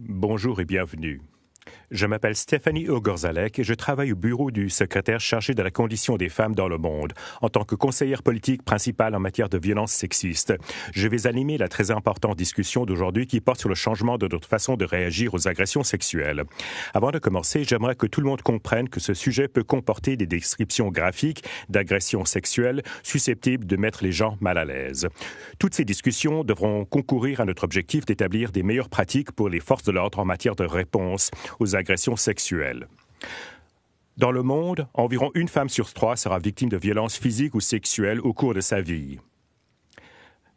Bonjour et bienvenue. Je m'appelle Stéphanie Ogorzalek et je travaille au bureau du secrétaire chargé de la condition des femmes dans le monde en tant que conseillère politique principale en matière de violence sexiste. Je vais animer la très importante discussion d'aujourd'hui qui porte sur le changement de notre façon de réagir aux agressions sexuelles. Avant de commencer, j'aimerais que tout le monde comprenne que ce sujet peut comporter des descriptions graphiques d'agressions sexuelles susceptibles de mettre les gens mal à l'aise. Toutes ces discussions devront concourir à notre objectif d'établir des meilleures pratiques pour les forces de l'ordre en matière de réponse aux agressions sexuelles. Dans le monde, environ une femme sur trois sera victime de violences physiques ou sexuelles au cours de sa vie.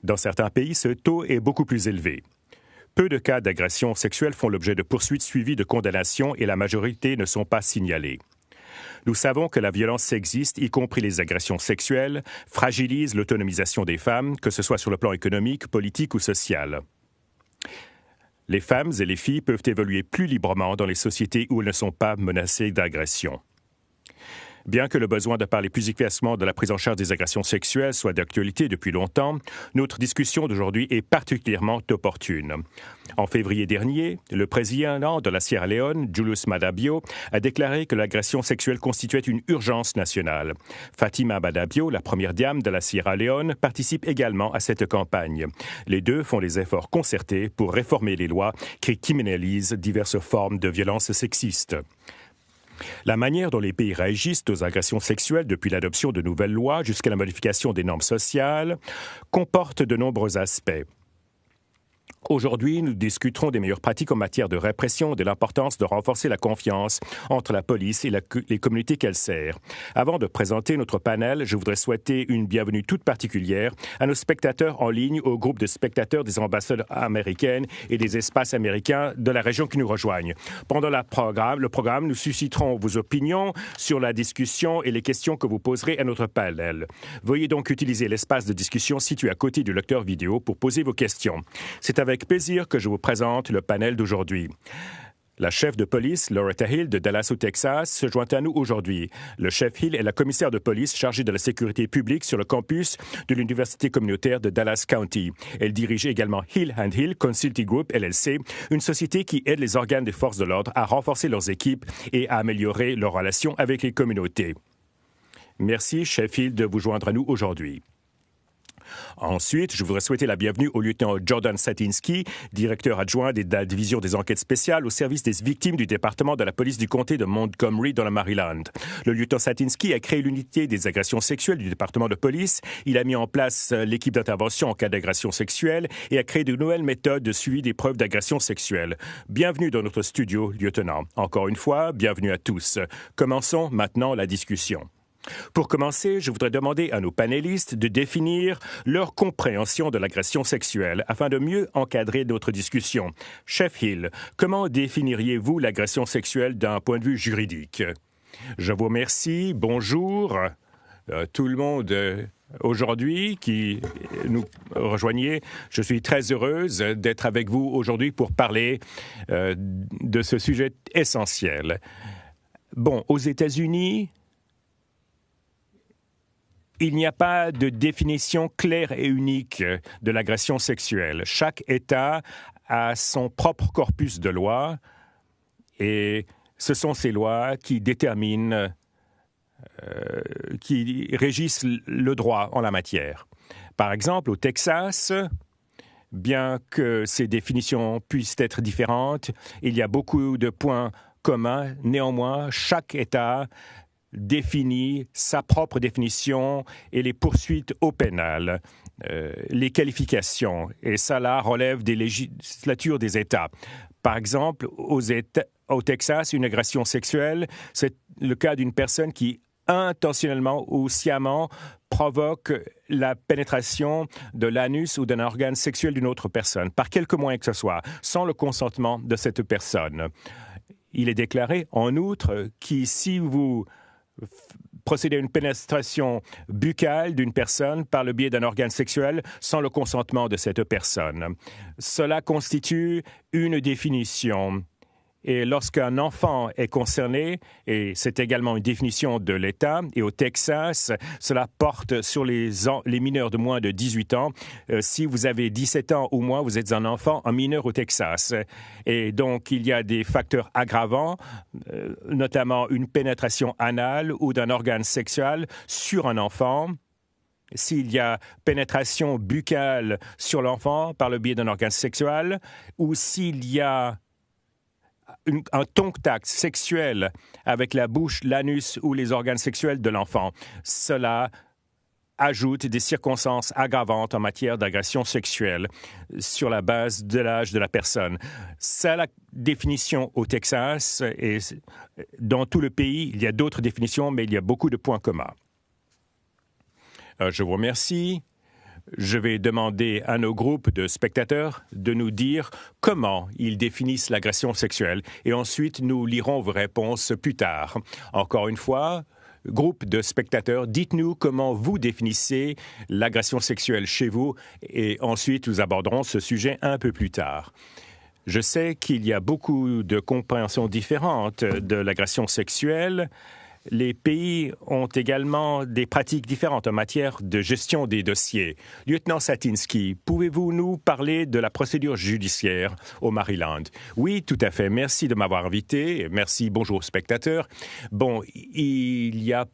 Dans certains pays, ce taux est beaucoup plus élevé. Peu de cas d'agressions sexuelles font l'objet de poursuites suivies de condamnations et la majorité ne sont pas signalées. Nous savons que la violence existe, y compris les agressions sexuelles, fragilise l'autonomisation des femmes, que ce soit sur le plan économique, politique ou social. Les femmes et les filles peuvent évoluer plus librement dans les sociétés où elles ne sont pas menacées d'agression. Bien que le besoin de parler plus efficacement de la prise en charge des agressions sexuelles soit d'actualité depuis longtemps, notre discussion d'aujourd'hui est particulièrement opportune. En février dernier, le président de la Sierra Leone, Julius Madabio, a déclaré que l'agression sexuelle constituait une urgence nationale. Fatima Madabio, la première dame de la Sierra Leone, participe également à cette campagne. Les deux font des efforts concertés pour réformer les lois qui criminalisent diverses formes de violences sexistes. La manière dont les pays réagissent aux agressions sexuelles depuis l'adoption de nouvelles lois jusqu'à la modification des normes sociales comporte de nombreux aspects. Aujourd'hui, nous discuterons des meilleures pratiques en matière de répression et de l'importance de renforcer la confiance entre la police et les communautés qu'elle sert. Avant de présenter notre panel, je voudrais souhaiter une bienvenue toute particulière à nos spectateurs en ligne, au groupe de spectateurs des ambassades américaines et des espaces américains de la région qui nous rejoignent. Pendant la programme, le programme, nous susciterons vos opinions sur la discussion et les questions que vous poserez à notre panel. Veuillez donc utiliser l'espace de discussion situé à côté du lecteur vidéo pour poser vos questions. C'est avec avec plaisir que je vous présente le panel d'aujourd'hui. La chef de police, Loretta Hill, de Dallas au Texas, se joint à nous aujourd'hui. Le chef Hill est la commissaire de police chargée de la sécurité publique sur le campus de l'Université communautaire de Dallas County. Elle dirige également Hill and Hill Consulting Group, LLC, une société qui aide les organes des forces de l'ordre à renforcer leurs équipes et à améliorer leurs relations avec les communautés. Merci, chef Hill, de vous joindre à nous aujourd'hui. Ensuite, je voudrais souhaiter la bienvenue au lieutenant Jordan Satinsky, directeur adjoint de la division des enquêtes spéciales au service des victimes du département de la police du comté de Montgomery dans le Maryland. Le lieutenant Satinsky a créé l'unité des agressions sexuelles du département de police. Il a mis en place euh, l'équipe d'intervention en cas d'agression sexuelle et a créé de nouvelles méthodes de suivi des preuves d'agression sexuelle. Bienvenue dans notre studio, lieutenant. Encore une fois, bienvenue à tous. Commençons maintenant la discussion. Pour commencer, je voudrais demander à nos panélistes de définir leur compréhension de l'agression sexuelle afin de mieux encadrer notre discussion. Chef Hill, comment définiriez-vous l'agression sexuelle d'un point de vue juridique? Je vous remercie. Bonjour. Euh, tout le monde euh, aujourd'hui qui nous rejoignez. Je suis très heureuse d'être avec vous aujourd'hui pour parler euh, de ce sujet essentiel. Bon, aux États-Unis, il n'y a pas de définition claire et unique de l'agression sexuelle. Chaque État a son propre corpus de lois et ce sont ces lois qui déterminent, euh, qui régissent le droit en la matière. Par exemple, au Texas, bien que ces définitions puissent être différentes, il y a beaucoup de points communs. Néanmoins, chaque État définit sa propre définition et les poursuites au pénal, euh, les qualifications, et ça là relève des législatures des États. Par exemple, au Texas, une agression sexuelle, c'est le cas d'une personne qui intentionnellement ou sciemment provoque la pénétration de l'anus ou d'un organe sexuel d'une autre personne, par quelque moyen que ce soit, sans le consentement de cette personne. Il est déclaré, en outre, que si vous procéder à une pénétration buccale d'une personne par le biais d'un organe sexuel sans le consentement de cette personne. Cela constitue une définition Et lorsqu'un enfant est concerné, et c'est également une définition de l'État, et au Texas, cela porte sur les, mineurs de moins de 18 ans. Euh, si vous avez 17 ans ou moins, vous êtes un enfant, un mineur au Texas. Et donc, il y a des facteurs aggravants, euh, notamment une pénétration anale ou d'un organe sexuel sur un enfant s'il y a pénétration buccale sur l'enfant par le biais d'un organe sexuel, ou s'il y a un contact sexuel avec la bouche, l'anus ou les organes sexuels de l'enfant. Cela ajoute des circonstances aggravantes en matière d'agression sexuelle sur la base de l'âge de la personne. C'est la définition au Texas et dans tout le pays, il y a d'autres définitions, mais il y a beaucoup de points communs. Euh, je vous remercie. Je vais demander à nos groupes de spectateurs de nous dire comment ils définissent l'agression sexuelle et ensuite nous lirons vos réponses plus tard. Encore une fois, groupe de spectateurs, dites-nous comment vous définissez l'agression sexuelle chez vous et ensuite nous aborderons ce sujet un peu plus tard. Je sais qu'il y a beaucoup de compréhensions différentes de l'agression sexuelle les pays ont également des pratiques différentes en matière de gestion des dossiers. Lieutenant Satinsky, pouvez-vous nous parler de la procédure judiciaire au Maryland? Oui, tout à fait. Merci de m'avoir invité. Merci, bonjour spectateurs. Bon, il y a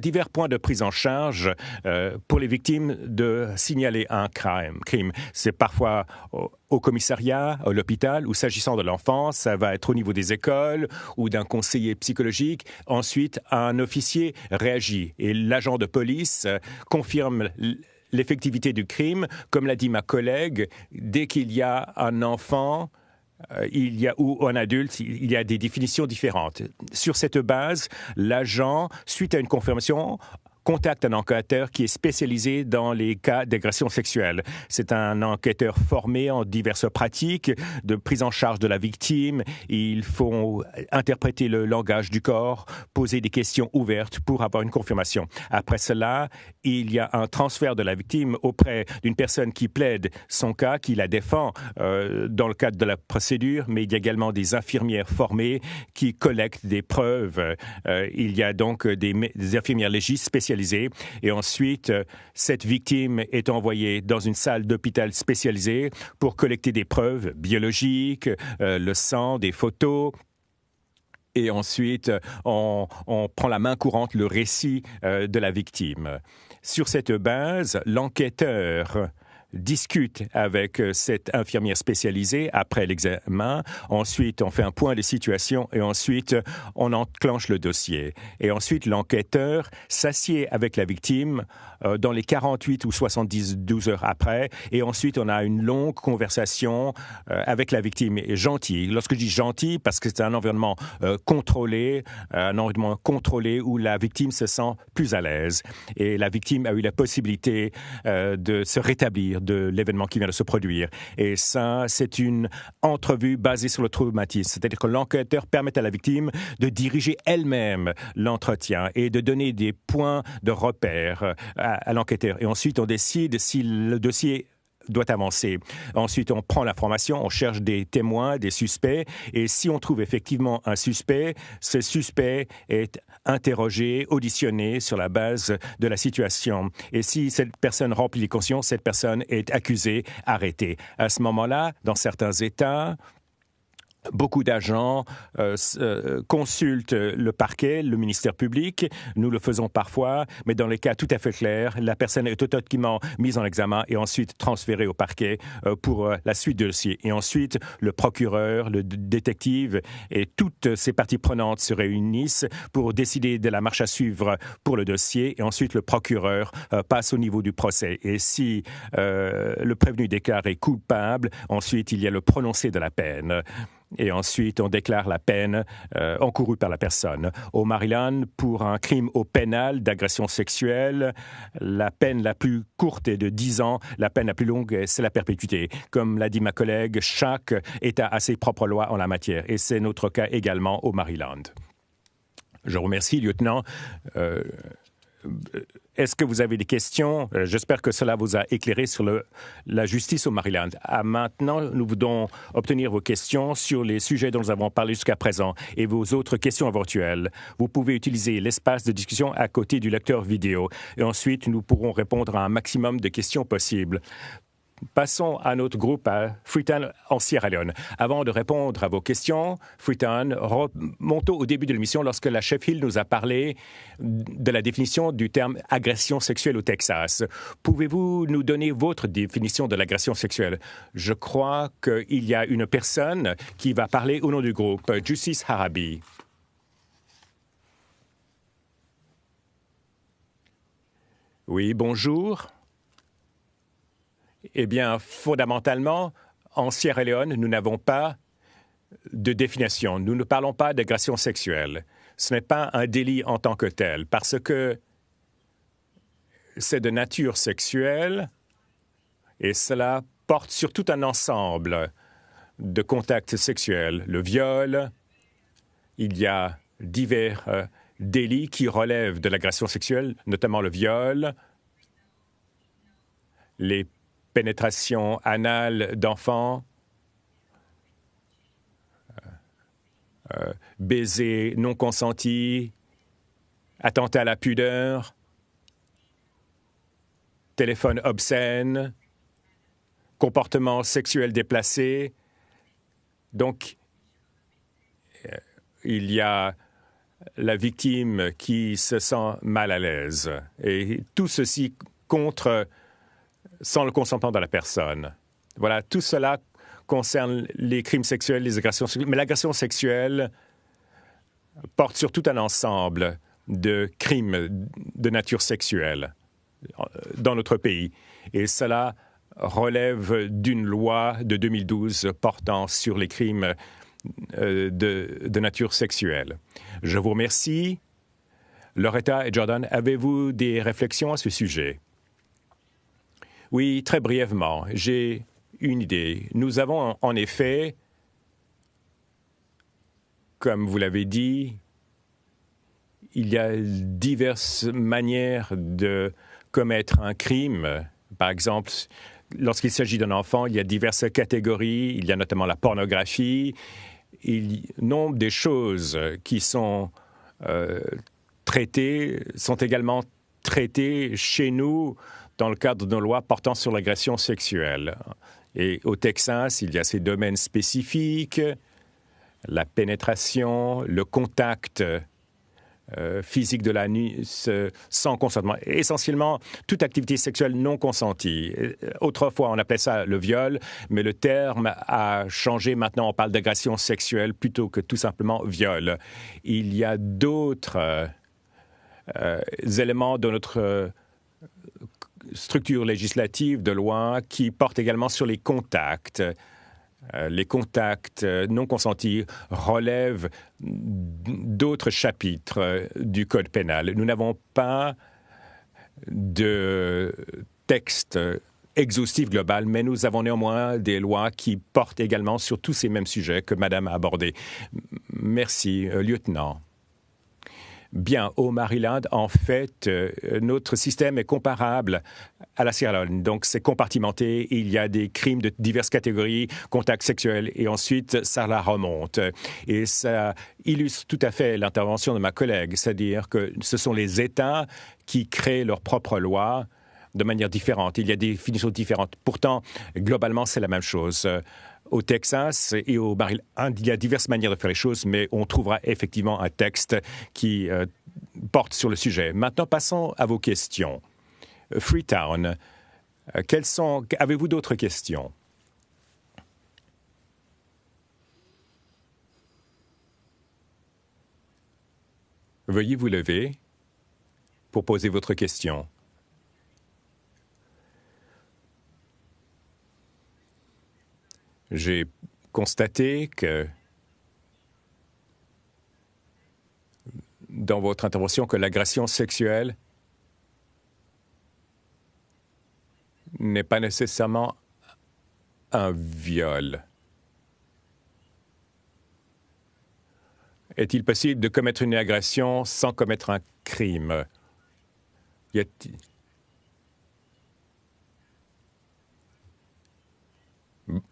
divers points de prise en charge euh, pour les victimes de signaler un crime. crime. C'est parfois au, commissariat, à l'hôpital, ou s'agissant de l'enfance, ça va être au niveau des écoles ou d'un conseiller psychologique. Ensuite, un officier réagit et l'agent de police euh, confirme l'effectivité du crime. Comme l'a dit ma collègue, dès qu'il y a un enfant, il y a, ou un adulte, il y a des définitions différentes. Sur cette base, l'agent, suite à une confirmation, contacte un enquêteur qui est spécialisé dans les cas d'agression sexuelle. C'est un enquêteur formé en diverses pratiques de prise en charge de la victime. Il faut interpréter le langage du corps, poser des questions ouvertes pour avoir une confirmation. Après cela, il y a un transfert de la victime auprès d'une personne qui plaide son cas, qui la défend euh, dans le cadre de la procédure, mais il y a également des infirmières formées qui collectent des preuves. Euh, il y a donc des, des infirmières légistes spécialisées et ensuite, euh, cette victime est envoyée dans une salle d'hôpital spécialisée pour collecter des preuves biologiques, euh, le sang, des photos, et ensuite on, prend la main courante le récit euh, de la victime. Sur cette base, l'enquêteur discute avec euh, cette infirmière spécialisée après l'examen. Ensuite, on fait un point de situation et ensuite, on enclenche le dossier. Et ensuite, l'enquêteur s'assied avec la victime euh, dans les 48 ou 72 heures après. Et ensuite, on a une longue conversation euh, avec la victime gentille. Lorsque je dis gentil, parce que c'est un environnement contrôlé, un environnement contrôlé où la victime se sent plus à l'aise. Et la victime a eu la possibilité de se rétablir de l'événement qui vient de se produire. Et ça, c'est une entrevue basée sur le traumatisme. C'est-à-dire que l'enquêteur permet à la victime de diriger elle-même l'entretien et de donner des points de repère à, à l'enquêteur. Et ensuite, on décide si le dossier doit avancer. Ensuite, on prend l'information, on cherche des témoins, des suspects, et si on trouve effectivement un suspect, ce suspect est interrogé, auditionné sur la base de la situation. Et si cette personne remplit les conditions, cette personne est accusée, arrêtée. À ce moment-là, dans certains États, Beaucoup d'agents euh, euh, consultent le parquet, le ministère public. Nous le faisons parfois, mais dans les cas tout à fait clairs, la personne est automatiquement mise en examen et ensuite transférée au parquet euh, pour la suite du dossier. Et ensuite, le procureur, le détective et toutes ces parties prenantes se réunissent pour décider de la marche à suivre pour le dossier. Et ensuite, le procureur passe au niveau du procès. Et si le prévenu déclaré coupable, ensuite, il y a le prononcé de la peine et ensuite on déclare la peine euh, encourue par la personne. Au Maryland, pour un crime au pénal d'agression sexuelle, la peine la plus courte est de 10 ans, la peine la plus longue, c'est la perpétuité. Comme l'a dit ma collègue, chaque État a ses propres lois en la matière, et c'est notre cas également au Maryland. Je remercie, lieutenant. Euh, Est-ce que vous avez des questions? Euh, J'espère que cela vous a éclairé sur la justice au Maryland. À maintenant, nous voulons obtenir vos questions sur les sujets dont nous avons parlé jusqu'à présent et vos autres questions éventuelles. Vous pouvez utiliser l'espace de discussion à côté du lecteur vidéo et ensuite nous pourrons répondre à un maximum de questions possibles. Passons à notre groupe à Freetown en Sierra Leone. Avant de répondre à vos questions, Freetown, remontons au début de l'émission lorsque la chef Hill nous a parlé de la définition du terme agression sexuelle au Texas. Pouvez-vous nous donner votre définition de l'agression sexuelle? Je crois qu'il y a une personne qui va parler au nom du groupe, Justice Harabi. Oui, bonjour. Eh bien, fondamentalement, en Sierra Leone, nous n'avons pas de définition. Nous ne parlons pas d'agression sexuelle. Ce n'est pas un délit en tant que tel, parce que c'est de nature sexuelle et cela porte sur tout un ensemble de contacts sexuels. Le viol, il y a divers euh, délits qui relèvent de l'agression sexuelle, notamment le viol, les pénétration anale d'enfants, euh, euh, baiser non consenti, attentat à la pudeur, téléphone obscène, comportement sexuel déplacé. Donc, euh, il y a la victime qui se sent mal à l'aise. Et tout ceci contre sans le consentement de la personne. Voilà, tout cela concerne les crimes sexuels, les agressions sexuelles. Mais l'agression sexuelle porte sur tout un ensemble de crimes de nature sexuelle euh, dans notre pays. Et cela relève d'une loi de 2012 portant sur les crimes euh, de, de nature sexuelle. Je vous remercie. Loretta et Jordan, avez-vous des réflexions à ce sujet? Oui, très brièvement, j'ai une idée. Nous avons en effet, comme vous l'avez dit, il y a diverses manières de commettre un crime. Par exemple, lorsqu'il s'agit d'un enfant, il y a diverses catégories. Il y a notamment la pornographie. Il nombre des choses qui sont euh, traitées sont également traitées chez nous dans le cadre de nos lois portant sur l'agression sexuelle. Et au Texas, il y a ces domaines spécifiques, la pénétration, le contact euh, physique de la nuit sans consentement, essentiellement toute activité sexuelle non consentie. Autrefois, on appelait ça le viol, mais le terme a changé. Maintenant, on parle d'agression sexuelle plutôt que tout simplement viol. Il y a d'autres euh, éléments de notre structure législative de loi qui porte également sur les contacts. Euh, les contacts euh, non consentis relèvent d'autres chapitres euh, du Code pénal. Nous n'avons pas de texte exhaustif global, mais nous avons néanmoins des lois qui portent également sur tous ces mêmes sujets que Madame a abordés. Merci, lieutenant. Bien, au Maryland, en fait, euh, notre système est comparable à la Sierra Leone. Donc, c'est compartimenté. Il y a des crimes de diverses catégories, contacts sexuels, et ensuite, ça la remonte. Et ça illustre tout à fait l'intervention de ma collègue, c'est-à-dire que ce sont les États qui créent leurs propres lois de manière différente. Il y a des définitions différentes. Pourtant, globalement, c'est la même chose au Texas et au Maryland. Il y a diverses manières de faire les choses, mais on trouvera effectivement un texte qui euh, porte sur le sujet. Maintenant, passons à vos questions. Freetown, euh, quelles sont... Avez-vous d'autres questions? Veuillez vous lever pour poser votre question. J'ai constaté que dans votre intervention que l'agression sexuelle n'est pas nécessairement un viol. Est-il possible de commettre une agression sans commettre un crime?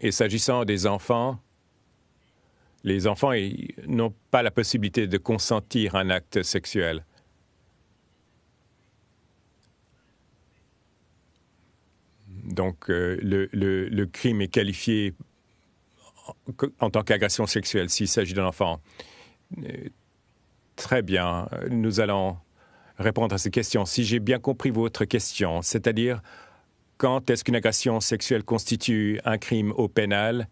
Et s'agissant des enfants, les enfants n'ont pas la possibilité de consentir un acte sexuel. Donc, euh, le, crime est qualifié en, tant qu'agression sexuelle s'il s'agit d'un enfant. Euh, très bien. Nous allons répondre à ces questions. Si j'ai bien compris votre question, c'est-à-dire quand est-ce qu'une agression sexuelle constitue un crime au pénal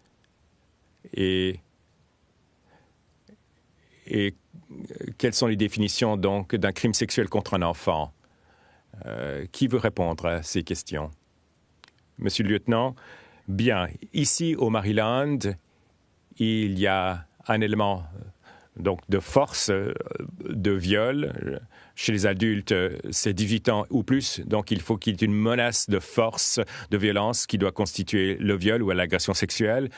et, quelles sont les définitions donc d'un crime sexuel contre un enfant? Euh, Qui veut répondre à ces questions? Monsieur le lieutenant, bien, ici au Maryland, il y a un élément donc de force de viol chez les adultes, c'est 18 ans ou plus, donc il faut qu'il y ait une menace de force, de violence qui doit constituer le viol ou l'agression sexuelle.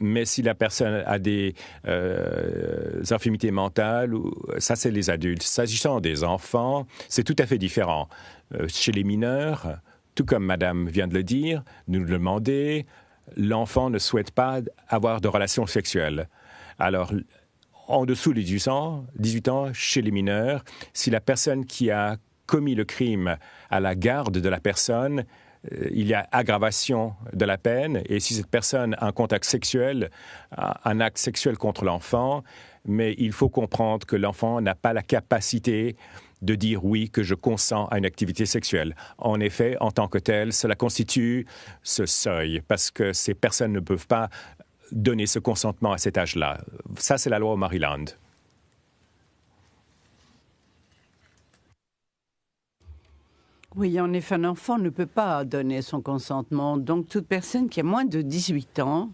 Mais si la personne a des euh, infirmités mentales, ça c'est les adultes. S'agissant des enfants, c'est tout à fait différent. Euh, chez les mineurs, tout comme Madame vient de le dire, nous nous demandons, l'enfant ne souhaite pas avoir de relations sexuelles. Alors, en dessous des 18 ans, 18 ans chez les mineurs, si la personne qui a commis le crime à la garde de la personne, euh, il y a aggravation de la peine. Et si cette personne a un contact sexuel, un acte sexuel contre l'enfant, mais il faut comprendre que l'enfant n'a pas la capacité de dire oui, que je consens à une activité sexuelle. En effet, en tant que tel, cela constitue ce seuil, parce que ces personnes ne peuvent pas donner ce consentement à cet âge-là. Ça, c'est la loi au Maryland. Oui, en effet, un enfant ne peut pas donner son consentement. Donc, toute personne qui a moins de 18 ans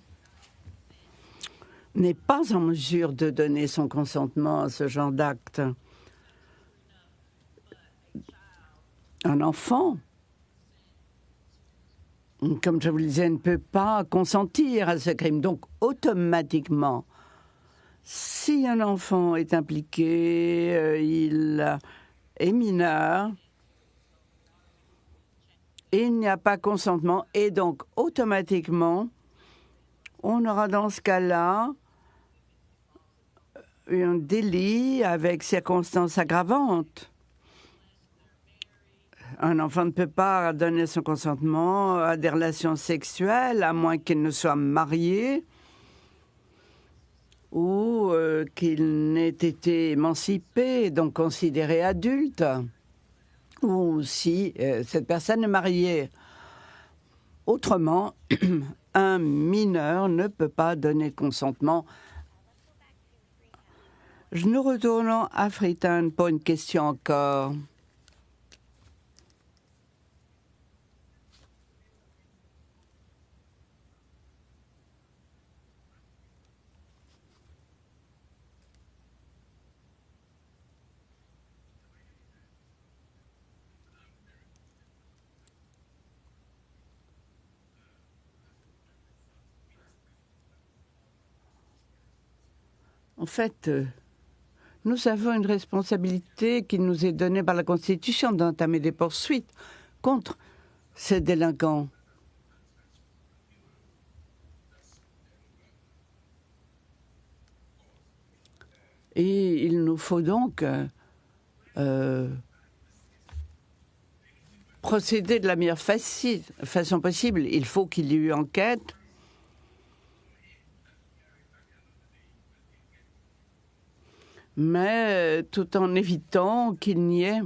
n'est pas en mesure de donner son consentement à ce genre d'acte. Un enfant comme je vous le disais, ne peut pas consentir à ce crime. Donc, automatiquement, si un enfant est impliqué, euh, il est mineur, il n'y a pas consentement, et donc, automatiquement, on aura dans ce cas-là un délit avec circonstances aggravantes un enfant ne peut pas donner son consentement à des relations sexuelles à moins qu'il ne soit marié ou euh, qu'il n'ait été émancipé, donc considéré adulte, ou si euh, cette personne est mariée. Autrement, un mineur ne peut pas donner consentement. Nous retournons à Freetown pour une question encore. En fait, euh, nous avons une responsabilité qui nous est donnée par la Constitution d'entamer des poursuites contre ces délinquants. Et il nous faut donc euh, euh, procéder de la meilleure façon possible. Il faut qu'il y ait eu enquête mais euh, tout en évitant qu'il n'y ait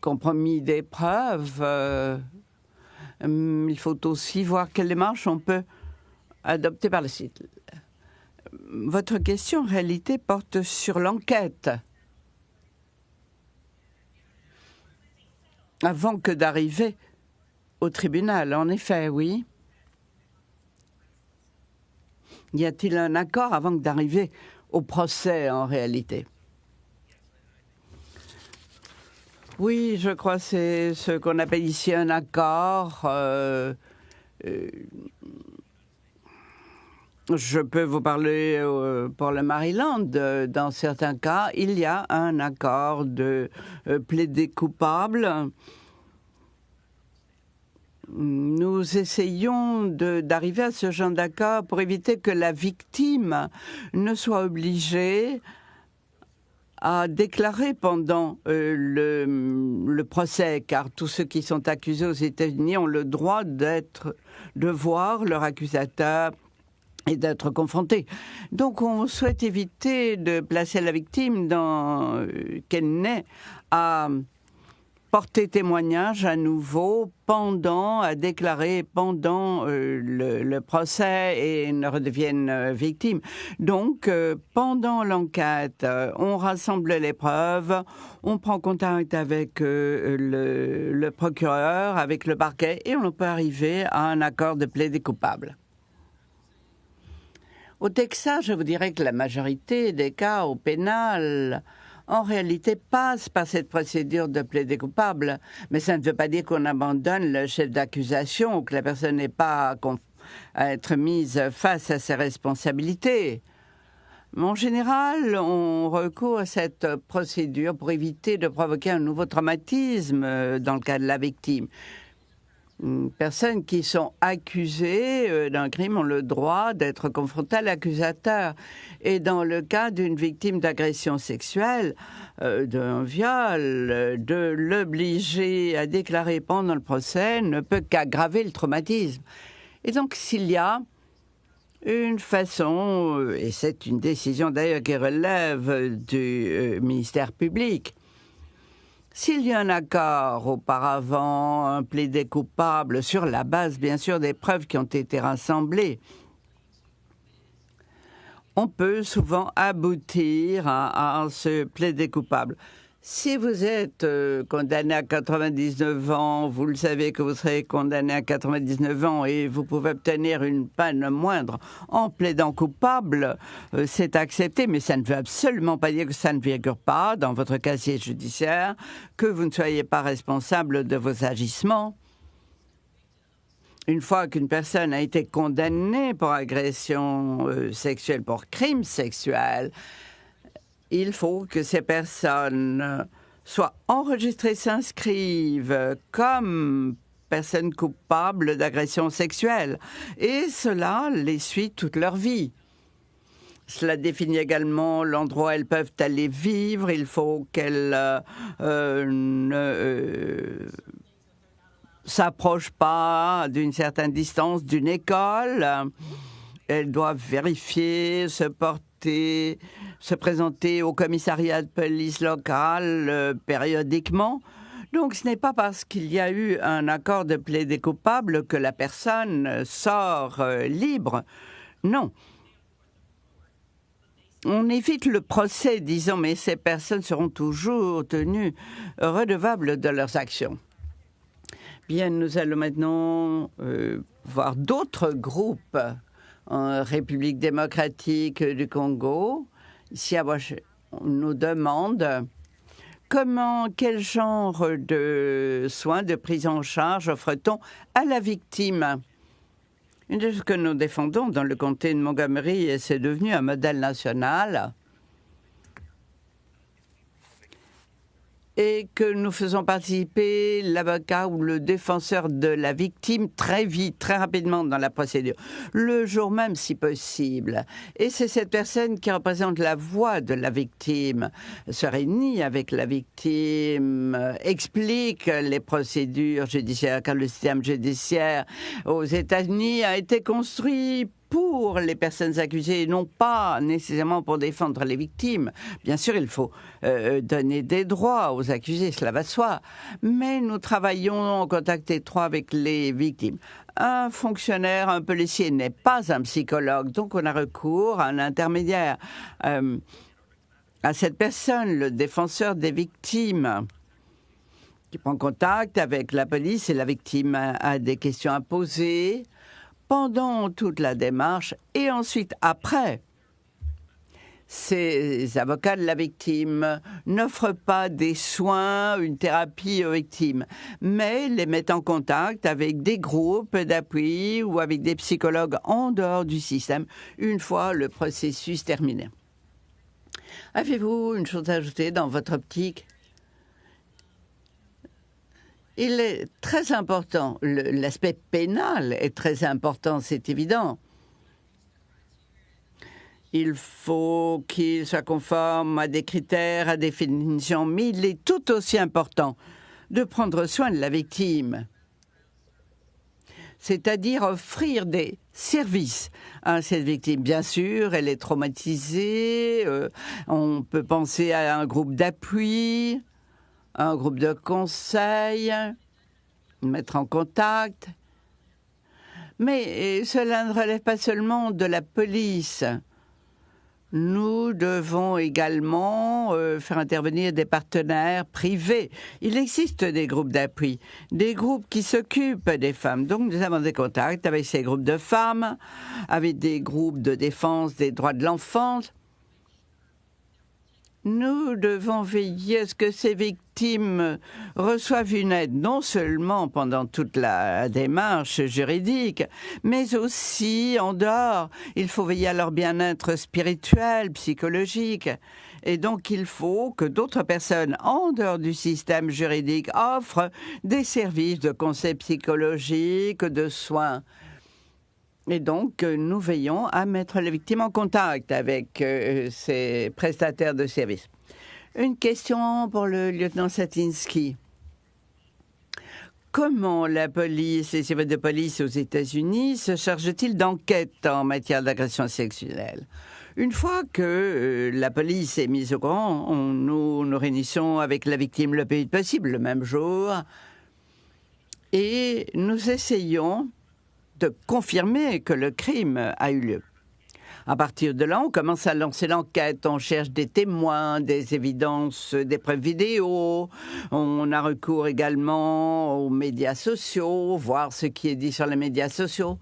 compromis des preuves. Euh, hum, il faut aussi voir quelles démarches on peut adopter par le site. Votre question, en réalité, porte sur l'enquête. Avant que d'arriver au tribunal, en effet, oui. Y a-t-il un accord avant d'arriver au procès en réalité? Oui, je crois que c'est ce qu'on appelle ici un accord. Euh, euh, Je peux vous parler euh, pour le Maryland. Dans certains cas, il y a un accord de plaider coupable. Nous essayons d'arriver à ce genre d'accord pour éviter que la victime ne soit obligée à déclarer pendant euh, le, procès, car tous ceux qui sont accusés aux États-Unis ont le droit de voir leur accusateur et d'être confrontés. Donc on souhaite éviter de placer la victime dans euh, qu'elle n'ait à porter témoignage à nouveau pendant, à déclarer pendant euh, le, procès et ne redevienne euh, victime. Donc, euh, pendant l'enquête, on rassemble les preuves, on prend contact avec le, le, procureur, avec le parquet, et on peut arriver à un accord de plaidé coupable. Au Texas, je vous dirais que la majorité des cas au pénal en réalité passe par cette procédure de plaider coupable. Mais ça ne veut pas dire qu'on abandonne le chef d'accusation ou que la personne n'est pas à être mise face à ses responsabilités. En général, on recourt à cette procédure pour éviter de provoquer un nouveau traumatisme euh, dans le cas de la victime personnes qui sont accusées euh, d'un crime ont le droit d'être confrontées à l'accusateur. Et dans le cas d'une victime d'agression sexuelle, euh, d'un viol, de l'obliger à déclarer pendant le procès ne peut qu'aggraver le traumatisme. Et donc s'il y a une façon, euh, et c'est une décision d'ailleurs qui relève du ministère public, s'il y a un accord auparavant, un plaidé coupable, sur la base bien sûr des preuves qui ont été rassemblées, on peut souvent aboutir à, ce plaidé coupable. Si vous êtes euh, condamné à 99 ans, vous le savez que vous serez condamné à 99 ans et vous pouvez obtenir une peine moindre en plaidant coupable, euh, c'est accepté, mais ça ne veut absolument pas dire que ça ne figure pas dans votre casier judiciaire, que vous ne soyez pas responsable de vos agissements. Une fois qu'une personne a été condamnée pour agression euh, sexuelle, pour crime sexuel, il faut que ces personnes soient enregistrées, s'inscrivent comme personnes coupables d'agression sexuelle. Et cela les suit toute leur vie. Cela définit également l'endroit où elles peuvent aller vivre. Il faut qu'elles euh, ne euh, s'approchent pas d'une certaine distance d'une école. Elles doivent vérifier, se porter se présenter au commissariat de police local euh, périodiquement. Donc ce n'est pas parce qu'il y a eu un accord de plaider coupable que la personne sort euh, libre. Non. On évite le procès, disons, mais ces personnes seront toujours tenues redevables de leurs actions. Bien, nous allons maintenant euh, voir d'autres groupes en République démocratique du Congo. Si on nous demande comment, quel genre de soins, de prise en charge offre-t-on à la victime? Une ce que nous défendons dans le comté de Montgomery, et c'est devenu un modèle national, et que nous faisons participer l'avocat ou le défenseur de la victime très vite, très rapidement dans la procédure, le jour même si possible. Et c'est cette personne qui représente la voix de la victime, se réunit avec la victime, explique les procédures judiciaires, car le système judiciaire aux États-Unis a été construit pour les personnes accusées, non pas nécessairement pour défendre les victimes. Bien sûr, il faut euh, donner des droits aux accusés, cela va soi. Mais nous travaillons en contact étroit avec les victimes. Un fonctionnaire, un policier n'est pas un psychologue, donc on a recours à un intermédiaire. Euh, à cette personne, le défenseur des victimes, qui prend contact avec la police et la victime a des questions à poser pendant toute la démarche et ensuite après. ces avocats de la victime n'offrent pas des soins, une thérapie aux victimes, mais les mettent en contact avec des groupes d'appui ou avec des psychologues en dehors du système une fois le processus terminé. Avez-vous une chose à ajouter dans votre optique? Il est très important, l'aspect pénal est très important, c'est évident. Il faut qu'il soit conforme à des critères, à des définitions, mais il est tout aussi important de prendre soin de la victime, c'est-à-dire offrir des services à cette victime. Bien sûr, elle est traumatisée, euh, on peut penser à un groupe d'appui, un groupe de conseil, mettre en contact. Mais cela ne relève pas seulement de la police nous devons également euh, faire intervenir des partenaires privés. Il existe des groupes d'appui, des groupes qui s'occupent des femmes. Donc nous avons des contacts avec ces groupes de femmes, avec des groupes de défense des droits de l'enfance. Nous devons veiller à ce que ces victimes reçoivent une aide non seulement pendant toute la démarche juridique, mais aussi en dehors. Il faut veiller à leur bien-être spirituel, psychologique. Et donc il faut que d'autres personnes en dehors du système juridique offrent des services de conseil psychologique, de soins. Et donc, nous veillons à mettre les victimes en contact avec euh, ces prestataires de services. Une question pour le lieutenant Satinsky. Comment la police, les services de police aux États-Unis se chargent-ils d'enquêtes en matière d'agression sexuelle? Une fois que euh, la police est mise au courant, nous nous réunissons avec la victime le plus vite possible, le même jour, et nous essayons de confirmer que le crime a eu lieu. À partir de là, on commence à lancer l'enquête, on cherche des témoins, des évidences, des preuves vidéo, on a recours également aux médias sociaux, voir ce qui est dit sur les médias sociaux.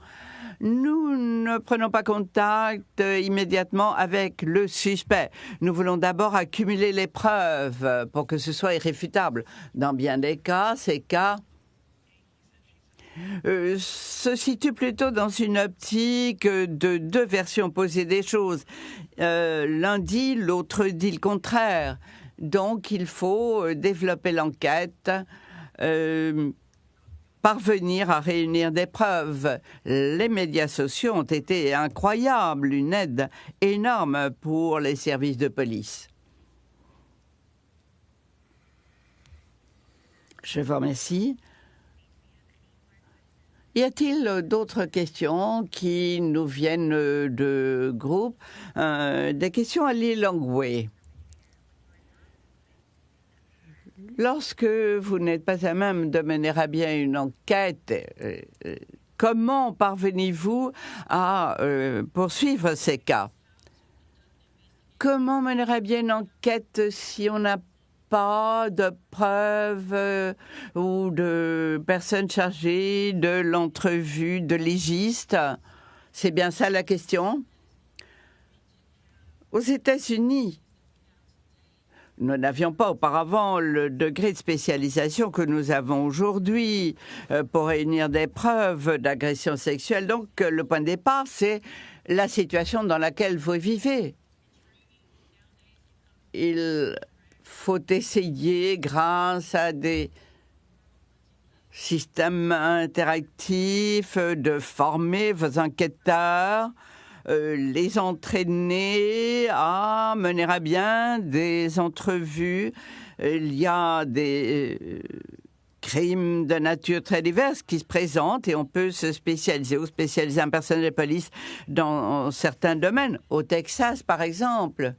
Nous ne prenons pas contact immédiatement avec le suspect. Nous voulons d'abord accumuler les preuves pour que ce soit irréfutable. Dans bien des cas, ces cas euh, se situe plutôt dans une optique de deux versions opposées des choses. Euh, l'un dit, l'autre dit le contraire. Donc il faut euh, développer l'enquête, parvenir à réunir des preuves. Les médias sociaux ont été incroyables, une aide énorme pour les services de police. Je vous remercie. Y a-t-il euh, d'autres questions qui nous viennent euh, de groupes euh, Des questions à Lilongwe. Lorsque vous n'êtes pas à même de mener à bien une enquête, comment parvenez-vous à poursuivre ces cas? Comment mener à bien une enquête si on n'a pas de preuves euh, ou de personnes chargées de l'entrevue de légiste C'est bien ça la question Aux États-Unis, nous n'avions pas auparavant le degré de spécialisation que nous avons aujourd'hui euh, pour réunir des preuves d'agression sexuelle. Donc le point de départ, c'est la situation dans laquelle vous vivez. Il faut essayer, grâce à des systèmes interactifs, de former vos enquêteurs, euh, les entraîner à mener à bien des entrevues. Il y a des euh, crimes de nature très diverse qui se présentent et on peut se spécialiser ou spécialiser un personnel de police dans certains domaines. Au Texas, par exemple,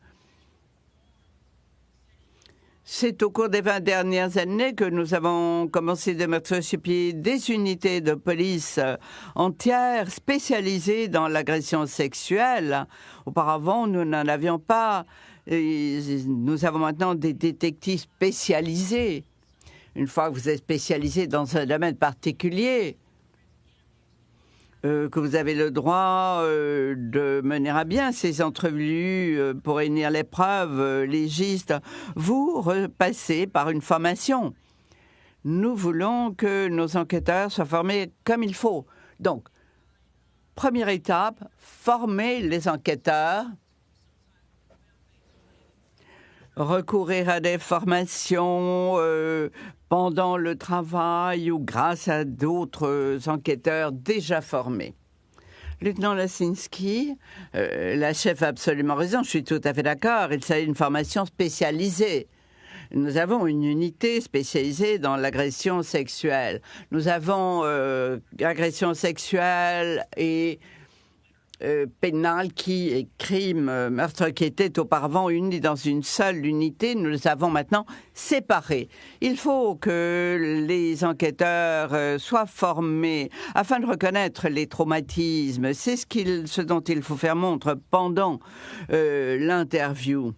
c'est au cours des 20 dernières années que nous avons commencé de mettre sur pied des unités de police euh, entières spécialisées dans l'agression sexuelle. Auparavant, nous n'en avions pas. nous avons maintenant des détectives spécialisés. Une fois que vous êtes spécialisé dans un domaine particulier, euh, que vous avez le droit euh, de mener à bien ces entrevues euh, pour réunir les preuves légistes, vous repassez par une formation. Nous voulons que nos enquêteurs soient formés comme il faut. Donc, première étape, former les enquêteurs recourir à des formations pendant le travail ou grâce à d'autres enquêteurs déjà formés. Lieutenant Lasinski, euh, la chef a absolument raison, je suis tout à fait d'accord, il s'agit d'une formation spécialisée. Nous avons une unité spécialisée dans l'agression sexuelle. Nous avons euh, agression sexuelle et euh, pénal qui est crime, euh, meurtre qui était auparavant unis dans une seule unité, nous les avons maintenant séparés. Il faut que les enquêteurs euh, soient formés afin de reconnaître les traumatismes. C'est ce, ce dont il faut faire montre pendant l'interview.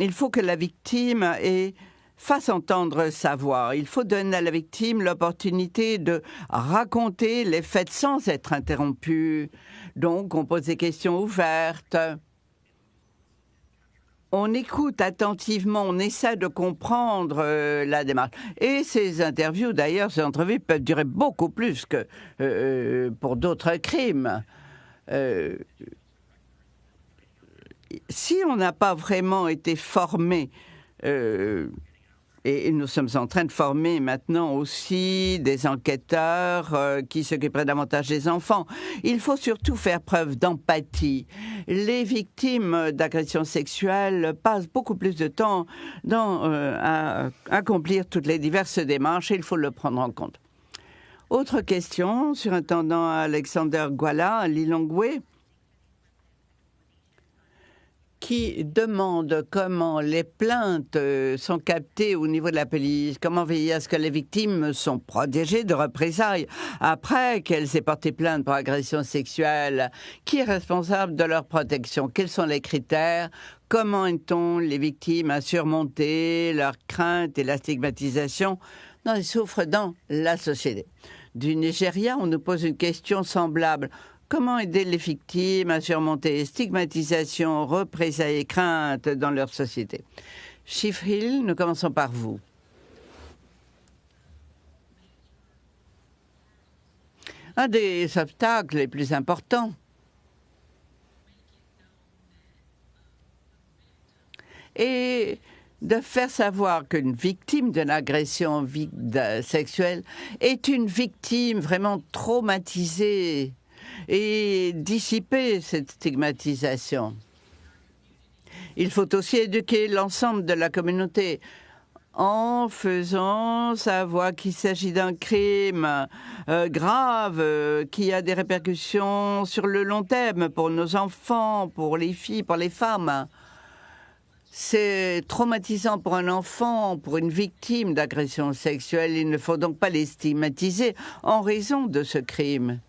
Il faut que la victime ait fasse entendre sa voix. Il faut donner à la victime l'opportunité de raconter les faits sans être interrompu. Donc, on pose des questions ouvertes. On écoute attentivement, on essaie de comprendre euh, la démarche. Et ces interviews, d'ailleurs, ces entrevues peuvent durer beaucoup plus que euh, pour d'autres crimes. Euh, si on n'a pas vraiment été formé et nous sommes en train de former maintenant aussi des enquêteurs euh, qui s'occuperaient davantage des enfants. Il faut surtout faire preuve d'empathie. Les victimes d'agressions sexuelles passent beaucoup plus de temps euh, à accomplir toutes les diverses démarches et il faut le prendre en compte. Autre question, surintendant Alexander Guala, Lilongwe qui demande comment les plaintes euh, sont captées au niveau de la police, comment veiller à ce que les victimes sont protégées de représailles après qu'elles aient porté plainte pour agression sexuelle, qui est responsable de leur protection, quels sont les critères, comment aide-t-on les victimes à surmonter leurs craintes et la stigmatisation dont elles souffrent dans la société? Du Nigeria, on nous pose une question semblable. Comment aider les victimes à surmonter stigmatisation, représailles et craintes dans leur société? Chief Hill, nous commençons par vous. Un des obstacles les plus importants est de faire savoir qu'une victime d'une agression sexuelle est une victime vraiment traumatisée et dissiper cette stigmatisation. Il faut aussi éduquer l'ensemble de la communauté en faisant savoir qu'il s'agit d'un crime euh, grave euh, qui a des répercussions sur le long terme pour nos enfants, pour les filles, pour les femmes. C'est traumatisant pour un enfant, pour une victime d'agression sexuelle. Il ne faut donc pas les stigmatiser en raison de ce crime.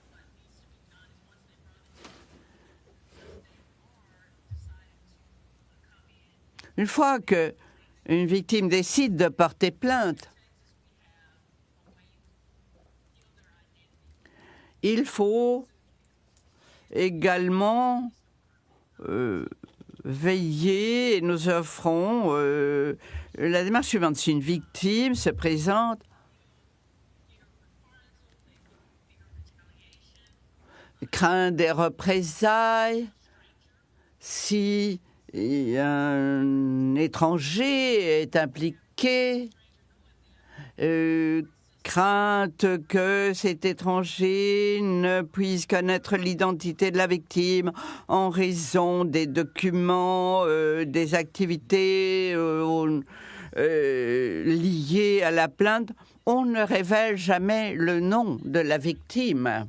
Une fois que une victime décide de porter plainte, il faut également euh, veiller et nous offrons euh, la démarche suivante. Si une victime se présente craint des représailles, si un étranger est impliqué, euh, crainte que cet étranger ne puisse connaître l'identité de la victime en raison des documents, euh, des activités euh, liées à la plainte, on ne révèle jamais le nom de la victime.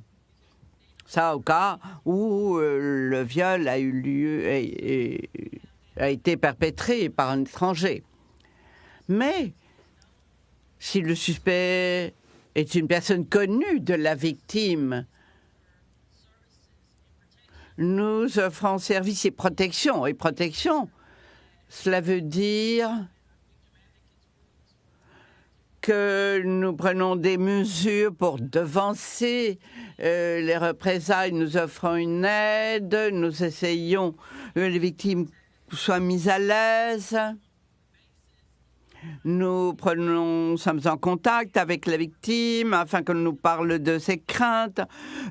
Ça au cas où euh, le viol a eu lieu et, a été perpétré par un étranger. Mais si le suspect est une personne connue de la victime, nous offrons service et protection. Et protection, cela veut dire que nous prenons des mesures pour devancer euh, les représailles, nous offrons une aide, nous essayons que les victimes soient mises à l'aise. Nous sommes en contact avec la victime afin qu'elle nous parle de ses craintes.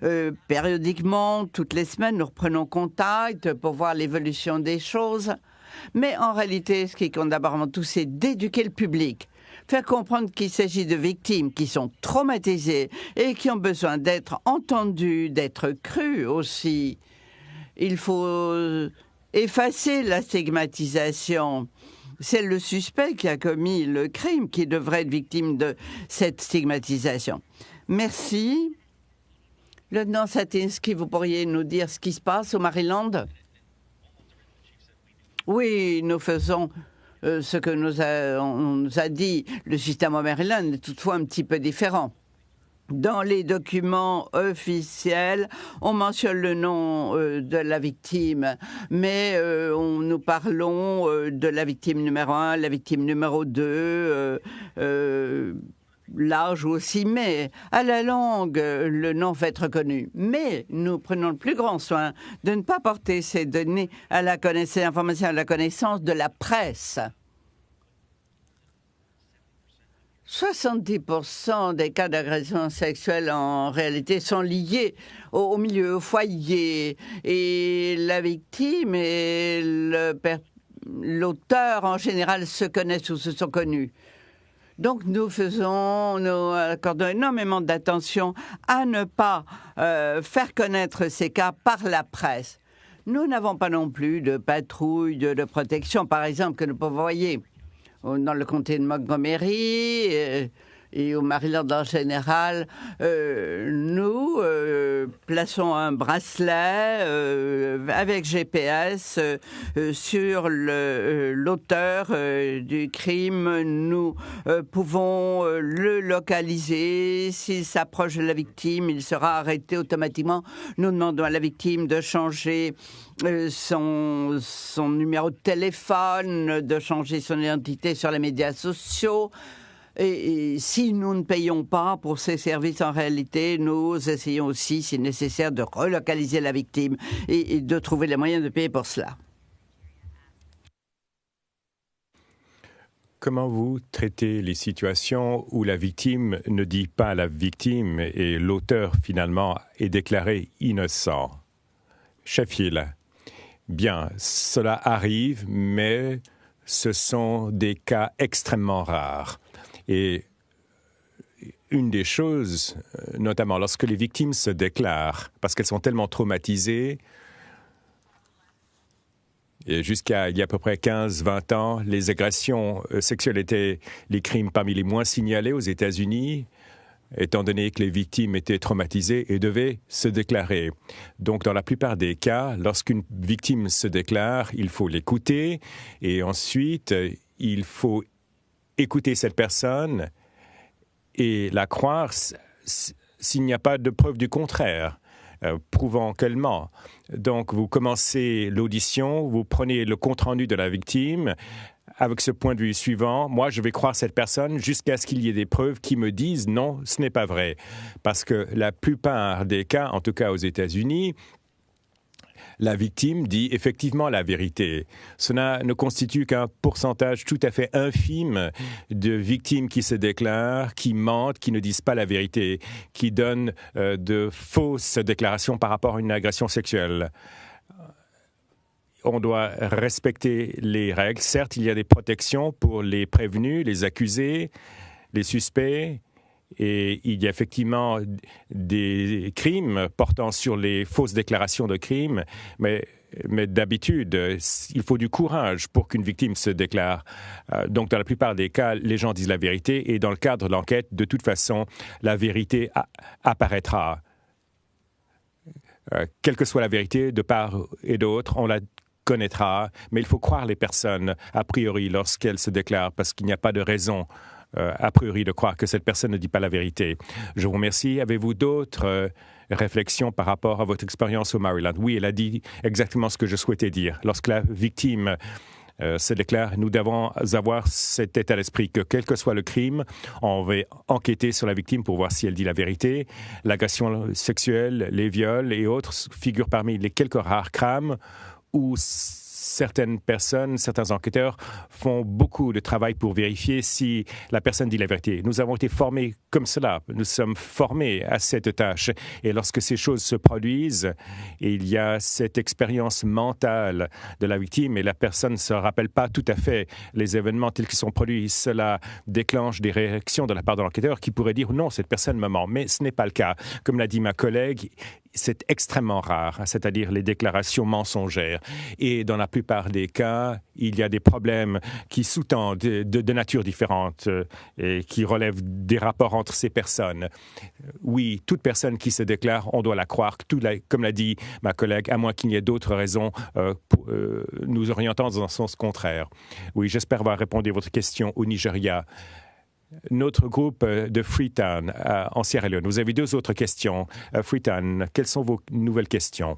Euh, périodiquement, toutes les semaines, nous reprenons contact pour voir l'évolution des choses. Mais en réalité, ce qui compte d'abord avant tout, c'est d'éduquer le public faire comprendre qu'il s'agit de victimes qui sont traumatisées et qui ont besoin d'être entendues, d'être crues aussi. Il faut effacer la stigmatisation. C'est le suspect qui a commis le crime qui devrait être victime de cette stigmatisation. Merci. Lieutenant Satinsky, vous pourriez nous dire ce qui se passe au Maryland? Oui, nous faisons euh, ce que nous a, on nous a dit. Le système au Maryland est toutefois un petit peu différent. Dans les documents officiels, on mentionne le nom euh, de la victime, mais euh, on, nous parlons de la victime numéro un, la victime numéro deux l'âge aussi, mais à la langue, le nom va être reconnu. Mais nous prenons le plus grand soin de ne pas porter ces données à la connaissance, à la connaissance de la presse. 70% des cas d'agression sexuelle en réalité sont liés au, milieu, au foyer. Et la victime et l'auteur en général se connaissent ou se sont connus. Donc nous faisons, nous accordons énormément d'attention à ne pas euh, faire connaître ces cas par la presse. Nous n'avons pas non plus de patrouille de, protection, par exemple, que nous pouvons voyer dans le comté de Montgomery. Euh, et au Maryland en général, euh, nous euh, plaçons un bracelet euh, avec GPS sur l'auteur du crime. Nous pouvons le localiser. S'il s'approche de la victime, il sera arrêté automatiquement. Nous demandons à la victime de changer son, son numéro de téléphone, de changer son identité sur les médias sociaux. Et, si nous ne payons pas pour ces services en réalité, nous essayons aussi, si nécessaire, de relocaliser la victime et, de trouver les moyens de payer pour cela. Comment vous traitez les situations où la victime ne dit pas la victime et l'auteur finalement est déclaré innocent? Sheffield. Bien, cela arrive, mais ce sont des cas extrêmement rares. Et une des choses, euh, notamment lorsque les victimes se déclarent, parce qu'elles sont tellement traumatisées, et jusqu'à il y a à peu près 15-20 ans, les agressions euh, sexuelles étaient les crimes parmi les moins signalés aux États-Unis, étant donné que les victimes étaient traumatisées et devaient se déclarer. Donc, dans la plupart des cas, lorsqu'une victime se déclare, il faut l'écouter et ensuite, il faut écouter cette personne et la croire s'il n'y a pas de preuve du contraire, euh, prouvant qu'elle ment. Donc, vous commencez l'audition, vous prenez le compte-rendu de la victime avec ce point de vue suivant, moi, je vais croire cette personne jusqu'à ce qu'il y ait des preuves qui me disent non, ce n'est pas vrai. Parce que la plupart des cas, en tout cas aux États-Unis, la victime dit effectivement la vérité. Cela ne constitue qu'un pourcentage tout à fait infime de victimes qui se déclarent, qui mentent, qui ne disent pas la vérité, qui donnent euh, de fausses déclarations par rapport à une agression sexuelle on doit respecter les règles. Certes, il y a des protections pour les prévenus, les accusés, les suspects, et il y a effectivement des crimes portant sur les fausses déclarations de crimes, mais, d'habitude, il faut du courage pour qu'une victime se déclare. Euh, donc, dans la plupart des cas, les gens disent la vérité, et dans le cadre de l'enquête, de toute façon, la vérité apparaîtra. Euh, quelle que soit la vérité, de part et d'autre, on la connaîtra, mais il faut croire les personnes, a priori, lorsqu'elles se déclarent, parce qu'il n'y a pas de raison a priori de croire que cette personne ne dit pas la vérité. Je vous remercie. Avez-vous d'autres euh, réflexions par rapport à votre expérience au Maryland? Oui, elle a dit exactement ce que je souhaitais dire. Lorsque la victime euh, se déclare, nous devons avoir cet état d'esprit que quel que soit le crime, on va enquêter sur la victime pour voir si elle dit la vérité. L'agression sexuelle, les viols et autres figurent parmi les quelques rares crimes où certaines personnes, certains enquêteurs font beaucoup de travail pour vérifier si la personne dit la vérité. Nous avons été formés comme cela. Nous sommes formés à cette tâche. Et lorsque ces choses se produisent, il y a cette expérience mentale de la victime et la personne ne se rappelle pas tout à fait les événements tels qu'ils sont produits. Cela déclenche des réactions de la part de l'enquêteur qui pourrait dire non, cette personne me ment. Mais ce n'est pas le cas. Comme l'a dit ma collègue, c'est extrêmement rare, c'est-à-dire les déclarations mensongères. Et dans la plupart des cas, il y a des problèmes qui sous-tendent de, nature différente euh, et qui relèvent des rapports entre ces personnes. Oui, toute personne qui se déclare, on doit la croire, comme l'a dit ma collègue, à moins qu'il n'y ait d'autres raisons euh, euh, nous orientant dans un sens contraire. Oui, j'espère avoir répondu à votre question au Nigeria notre groupe euh, de Freetown euh, en Sierra Leone. Vous avez deux autres questions. Euh, Freetown, quelles sont vos nouvelles questions?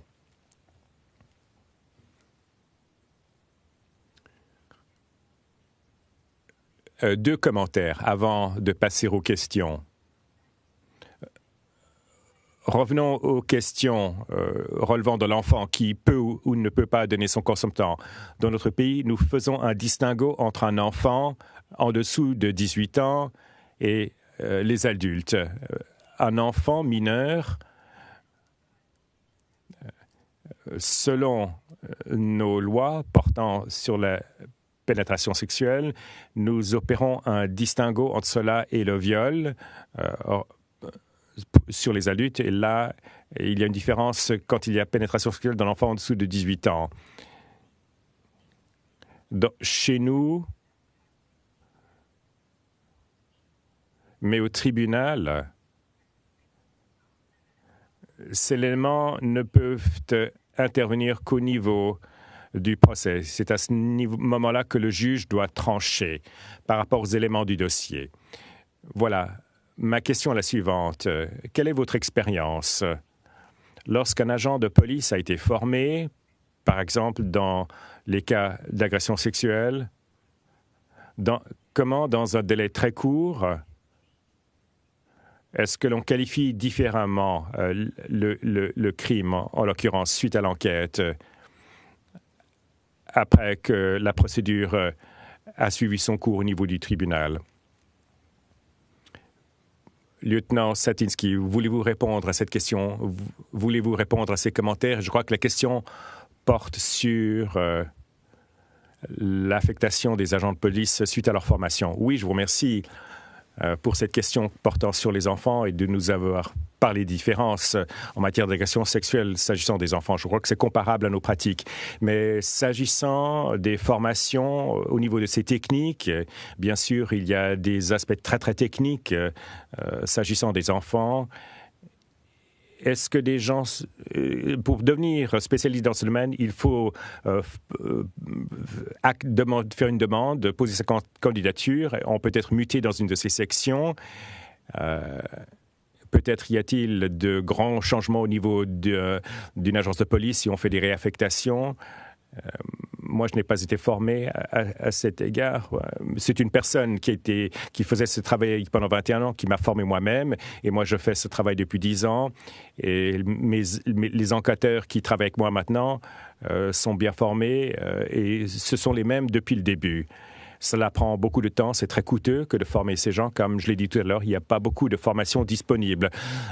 deux commentaires avant de passer aux questions. Revenons aux questions relevant de l'enfant qui peut ou, ne peut pas donner son consentement. Dans notre pays, nous faisons un distinguo entre un enfant en dessous de 18 ans et euh, les adultes. Euh, un enfant mineur, euh, selon nos lois portant sur la pénétration sexuelle, nous opérons un distinguo entre cela et le viol sur les adultes. Et là, il y a une différence quand il y a pénétration sexuelle d'un enfant en dessous de 18 ans. chez nous, Mais au tribunal, ces éléments ne peuvent intervenir qu'au niveau du procès. C'est à ce moment-là que le juge doit trancher par rapport aux éléments du dossier. Voilà. Ma question est la suivante. Quelle est votre expérience? Lorsqu'un agent de police a été formé, par exemple dans les cas d'agression sexuelle, comment, dans un délai très court, est-ce que l'on qualifie différemment euh, le, crime, en, l'occurrence, suite à l'enquête, après que la procédure euh, a suivi son cours au niveau du tribunal? Lieutenant Satinsky, voulez-vous répondre à cette question? Voulez-vous répondre à ces commentaires? Je crois que la question porte sur l'affectation des agents de police suite à leur formation. Oui, je vous remercie. Euh, pour cette question portant sur les enfants et de nous avoir parlé des différences en matière d'agression sexuelle s'agissant des enfants. Je crois que c'est comparable à nos pratiques. Mais s'agissant des formations au niveau de ces techniques, bien sûr, il y a des aspects très, très techniques euh, s'agissant des enfants est-ce que des gens, euh, pour devenir spécialiste dans ce domaine, il faut euh, euh, faire une demande, poser sa candidature, on peut être muté dans une de ces sections. Peut-être y a-t-il de grands changements au niveau d'une agence de police si on fait des réaffectations. Moi, je n'ai pas été formé à, cet égard. C'est une personne qui, était, qui faisait ce travail pendant 21 ans qui m'a formé moi-même. Et moi, je fais ce travail depuis 10 ans. Et les enquêteurs qui travaillent avec moi maintenant euh, sont bien formés euh, et ce sont les mêmes depuis le début. Cela prend beaucoup de temps, c'est très coûteux que de former ces gens. Comme je l'ai dit tout à l'heure, il n'y a pas beaucoup de formations disponibles.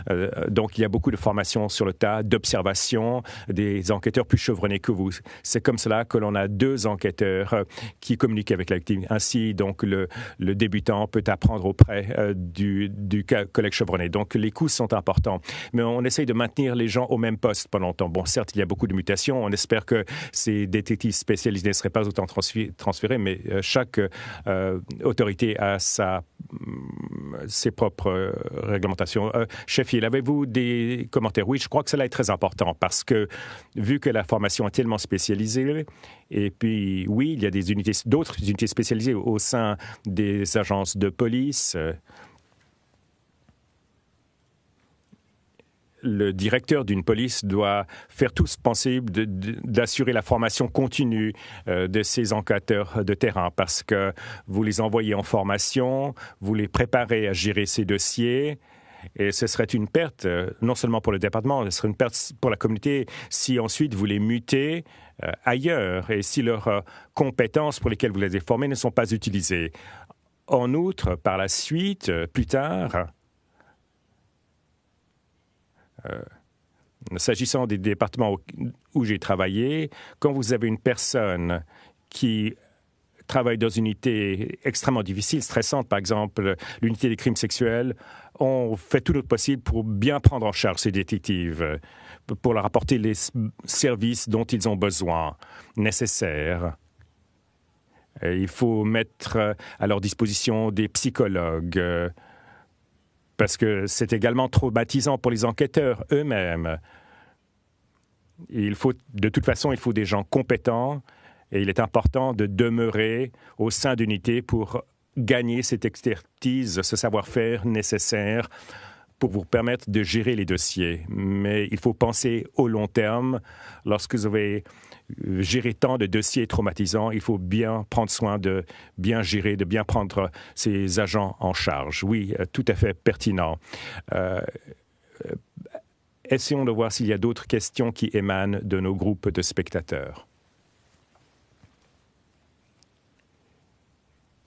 Euh, donc, il y a beaucoup de formations sur le tas, d'observation, des enquêteurs plus chevronnés que vous. C'est comme cela que l'on a deux enquêteurs euh, qui communiquent avec la victime. Ainsi, donc, le, débutant peut apprendre auprès euh, du, du collègue chevronné. Donc, les coûts sont importants. Mais on essaye de maintenir les gens au même poste pendant longtemps. Bon, certes, il y a beaucoup de mutations. On espère que ces détectives spécialisés ne seraient pas autant transférés, mais chaque euh, autorité a sa, mm, ses propres euh, réglementations. Euh, Sheffield, avez-vous des commentaires? Oui, je crois que cela est très important parce que vu que la formation est tellement spécialisée, et puis oui, il y a des unités, d'autres unités spécialisées au sein des agences de police. Le directeur d'une police doit faire tout ce possible d'assurer la formation continue euh, de ces enquêteurs de terrain parce que vous les envoyez en formation, vous les préparez à gérer ces dossiers. Et ce serait une perte, euh, non seulement pour le département, ce serait une perte pour la communauté si ensuite vous les mutez euh, ailleurs et si leurs compétences pour lesquelles vous les avez formés ne sont pas utilisées. En outre, par la suite, plus tard, s'agissant des départements où, j'ai travaillé, quand vous avez une personne qui travaille dans une unité extrêmement difficile, stressante, par exemple l'unité des crimes sexuels, on fait tout notre possible pour bien prendre en charge ces détectives, pour leur apporter les services dont ils ont besoin, nécessaires. il faut mettre à leur disposition des psychologues, parce que c'est également traumatisant pour les enquêteurs eux-mêmes. De toute façon, il faut des gens compétents et il est important de demeurer au sein d'unités pour gagner cette expertise, ce savoir-faire nécessaire pour vous permettre de gérer les dossiers. Mais il faut penser au long terme. Lorsque vous avez gérer tant de dossiers traumatisants, il faut bien prendre soin de bien gérer, de bien prendre ces agents en charge. Oui, euh, tout à fait pertinent. Euh, euh, essayons de voir s'il y a d'autres questions qui émanent de nos groupes de spectateurs.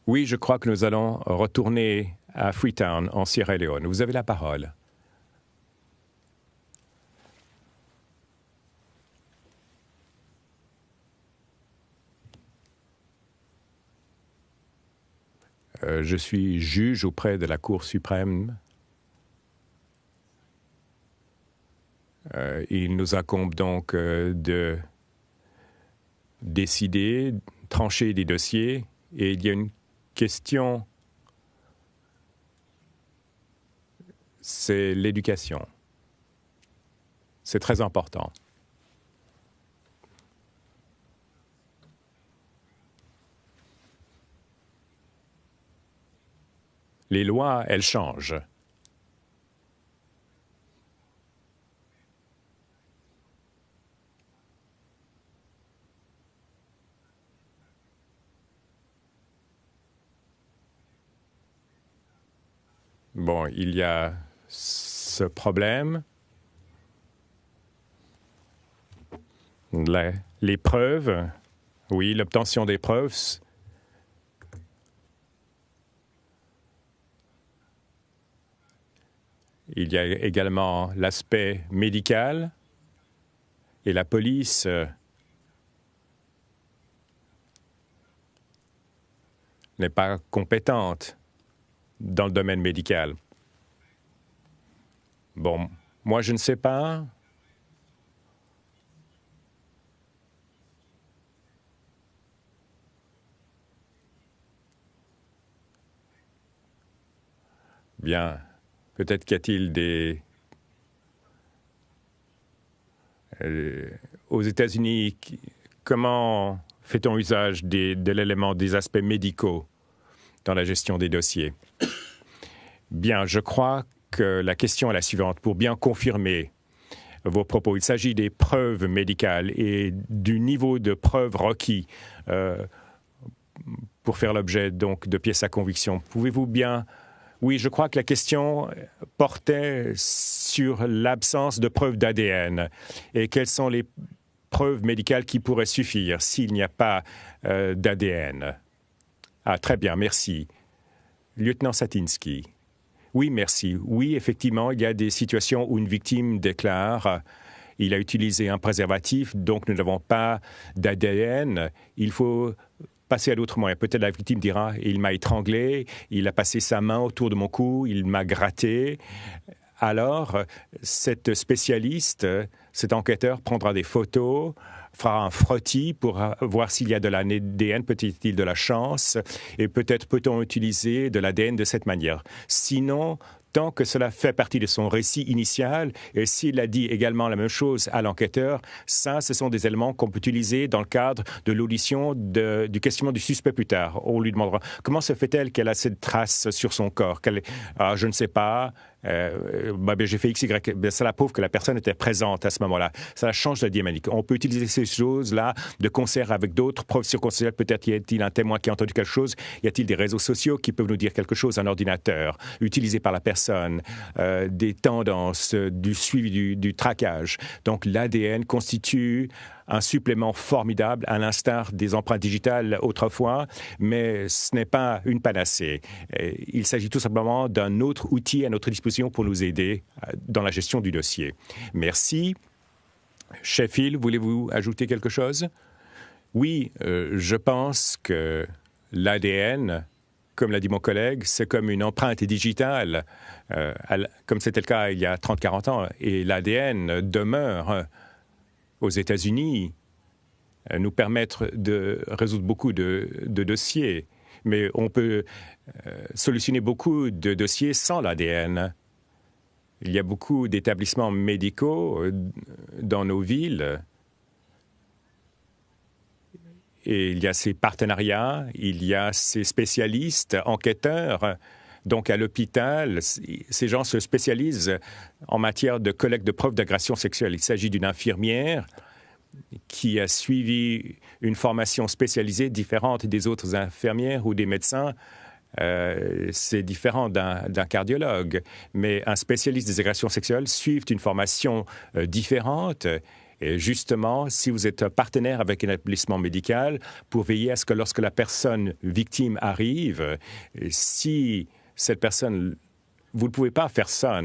Oui, je crois que nous allons retourner à Freetown, en Sierra Leone. Vous avez la parole. Euh, je suis juge auprès de la Cour suprême. Euh, il nous incombe donc euh, de décider, trancher des dossiers, et il y a une question, c'est l'éducation. C'est très important. les lois, elles changent. Bon, il y a ce problème. les preuves, oui, l'obtention des preuves, Il y a également l'aspect médical et la police euh, n'est pas compétente dans le domaine médical. Bon, moi je ne sais pas. Bien. Peut-être qu'y a-t-il des... Euh, aux États-Unis, comment fait-on usage de l'élément des aspects médicaux dans la gestion des dossiers? Bien, je crois que la question est la suivante. Pour bien confirmer vos propos, il s'agit des preuves médicales et du niveau de preuves requis euh, pour faire l'objet donc de pièces à conviction. Pouvez-vous bien oui, je crois que la question portait sur l'absence de preuves d'ADN et quelles sont les preuves médicales qui pourraient suffire s'il n'y a pas euh, d'ADN. Ah, très bien, merci. Lieutenant Satinsky. Oui, merci. Oui, effectivement, il y a des situations où une victime déclare il a utilisé un préservatif, donc nous n'avons pas d'ADN. Il faut passer à d'autres moyens. Peut-être la victime dira il m'a étranglé, il a passé sa main autour de mon cou, il m'a gratté. Alors, cette spécialiste, cet enquêteur prendra des photos, fera un frottis pour voir s'il y a de l'ADN, peut-être de la chance, et peut-être peut-on utiliser de l'ADN de cette manière. Sinon, tant que cela fait partie de son récit initial, et s'il a dit également la même chose à l'enquêteur, ça, ce sont des éléments qu'on peut utiliser dans le cadre de l'audition du questionnement du suspect plus tard. On lui demandera comment se fait-elle qu'elle a cette trace sur son corps? Ah, Je ne sais pas. Euh, bah, ben, j'ai fait X, Y, ben, cela prouve que la personne était présente à ce moment-là. Ça change la dynamique. On peut utiliser ces choses-là de concert avec d'autres preuves circonstancielles. Peut-être y a-t-il un témoin qui a entendu quelque chose. Y a-t-il des réseaux sociaux qui peuvent nous dire quelque chose, un ordinateur utilisé par la personne, euh, des tendances, du suivi du, du traquage. Donc l'ADN constitue un supplément formidable, à l'instar des empreintes digitales autrefois, mais ce n'est pas une panacée. Il s'agit tout simplement d'un autre outil à notre disposition pour nous aider euh, dans la gestion du dossier. Merci. Sheffield, voulez-vous ajouter quelque chose? Oui, euh, je pense que l'ADN, comme l'a dit mon collègue, c'est comme une empreinte digitale, euh, comme c'était le cas il y a 30-40 ans, et l'ADN demeure aux États-Unis euh, nous permettre de résoudre beaucoup de, dossiers. Mais on peut euh, solutionner beaucoup de dossiers sans l'ADN. Il y a beaucoup d'établissements médicaux euh, dans nos villes. Et il y a ces partenariats, il y a ces spécialistes, enquêteurs. Donc, à l'hôpital, ces gens se spécialisent en matière de collecte de preuves d'agression sexuelle. Il s'agit d'une infirmière qui a suivi une formation spécialisée différente des autres infirmières ou des médecins. Euh, c'est différent d'un cardiologue, mais un spécialiste des agressions sexuelles suit une formation euh, différente. Et justement, si vous êtes partenaire avec un établissement médical, pour veiller à ce que lorsque la personne victime arrive, si cette personne, vous ne pouvez pas faire ça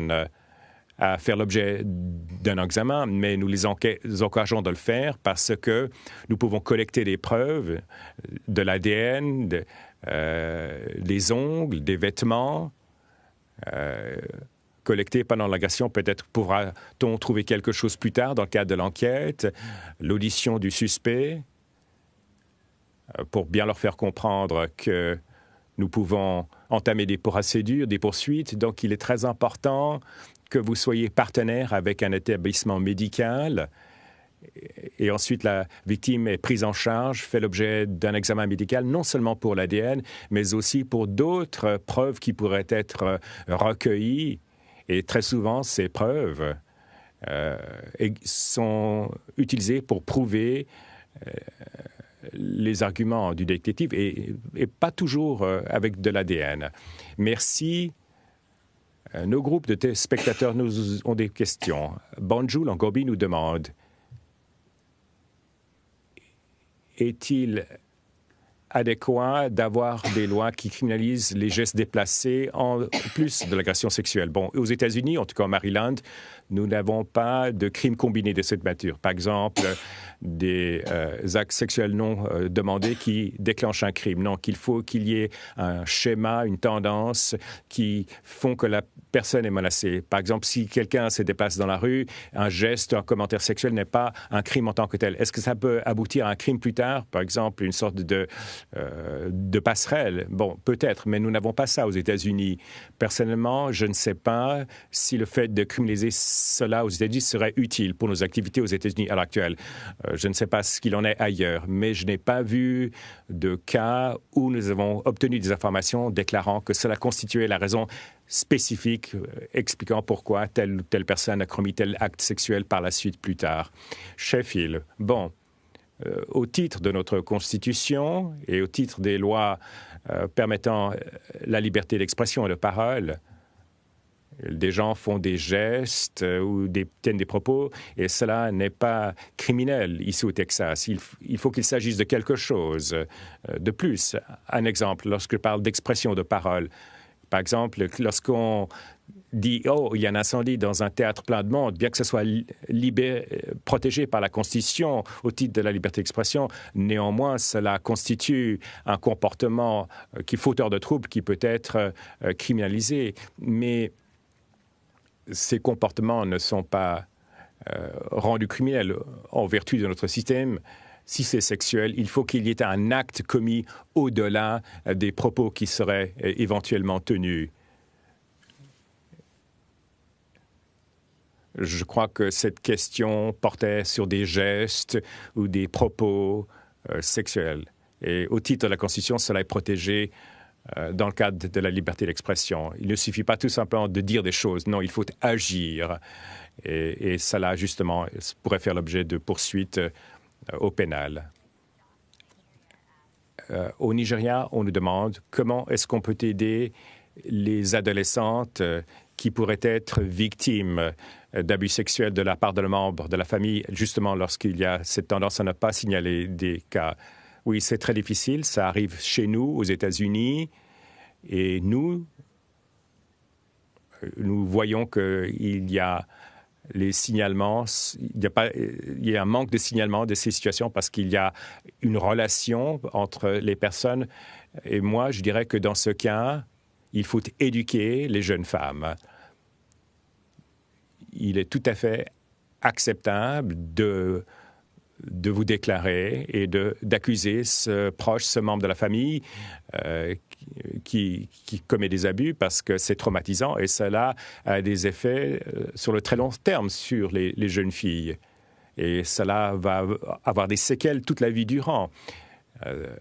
à faire l'objet d'un examen, mais nous les encourageons de le faire parce que nous pouvons collecter des preuves de l'ADN, euh, des ongles, des vêtements. Euh, collectés pendant l'agression, peut-être pourra-t-on trouver quelque chose plus tard dans le cadre de l'enquête, l'audition du suspect, euh, pour bien leur faire comprendre que nous pouvons entamer des procédures, des poursuites. Donc, il est très important que vous soyez partenaire avec un établissement médical et ensuite la victime est prise en charge, fait l'objet d'un examen médical, non seulement pour l'ADN, mais aussi pour d'autres preuves qui pourraient être recueillies. Et très souvent, ces preuves euh, sont utilisées pour prouver euh, les arguments du détective et, pas toujours euh, avec de l'ADN. Merci. Euh, nos groupes de spectateurs nous ont des questions. Bonjour, Langobi nous demande Est-il adéquat d'avoir des lois qui criminalisent les gestes déplacés en plus de l'agression sexuelle. Bon, aux États-Unis, en tout cas en Maryland, nous n'avons pas de crimes combinés de cette nature. Par exemple, des euh, actes sexuels non euh, demandés qui déclenchent un crime. Non, qu'il faut qu'il y ait un schéma, une tendance qui font que la personne est menacée. Par exemple, si quelqu'un se déplace dans la rue, un geste, un commentaire sexuel n'est pas un crime en tant que tel. Est-ce que ça peut aboutir à un crime plus tard? Par exemple, une sorte de, euh, de passerelle Bon, peut-être, mais nous n'avons pas ça aux États-Unis. Personnellement, je ne sais pas si le fait de criminaliser cela aux États-Unis serait utile pour nos activités aux États-Unis à l'heure actuelle. Euh, je ne sais pas ce qu'il en est ailleurs, mais je n'ai pas vu de cas où nous avons obtenu des informations déclarant que cela constituait la raison spécifique euh, expliquant pourquoi telle ou telle personne a commis tel acte sexuel par la suite plus tard. Sheffield, bon, euh, au titre de notre Constitution et au titre des lois permettant la liberté d'expression et de parole, des gens font des gestes euh, ou tiennent des propos, et cela n'est pas criminel ici au Texas. Il, faut qu'il s'agisse de quelque chose euh, de plus. Un exemple, lorsque je parle d'expression de parole, par exemple, lorsqu'on dit Oh, il y a un incendie dans un théâtre plein de monde, bien que ce soit protégé par la Constitution au titre de la liberté d'expression, néanmoins, cela constitue un comportement euh, qui fauteur de troubles qui peut être criminalisé. Mais ces comportements ne sont pas euh, rendus criminels en vertu de notre système. Si c'est sexuel, il faut qu'il y ait un acte commis au-delà des propos qui seraient euh, éventuellement tenus. Je crois que cette question portait sur des gestes ou des propos euh, sexuels. Et au titre de la Constitution, cela est protégé euh, dans le cadre de la liberté d'expression. Il ne suffit pas tout simplement de dire des choses, non, il faut agir. Et, cela, justement, pourrait faire l'objet de poursuites euh, au pénal. Au Nigeria, on nous demande comment est-ce qu'on peut aider les adolescentes qui pourraient être victimes d'abus sexuels de la part de membres de la famille, justement lorsqu'il y a cette tendance à ne pas signaler des cas. Oui, c'est très difficile. Ça arrive chez nous, aux États-Unis. Et nous, nous voyons qu'il y a les signalements, il y, a pas, il y a un manque de signalement de ces situations parce qu'il y a une relation entre les personnes. Et moi, je dirais que dans ce cas, il faut éduquer les jeunes femmes. Il est tout à fait acceptable de de vous déclarer et d'accuser ce proche, ce membre de la famille euh, qui, qui, commet des abus parce que c'est traumatisant et cela a des effets euh, sur le très long terme sur les, jeunes filles. Et cela va avoir des séquelles toute la vie durant. Euh,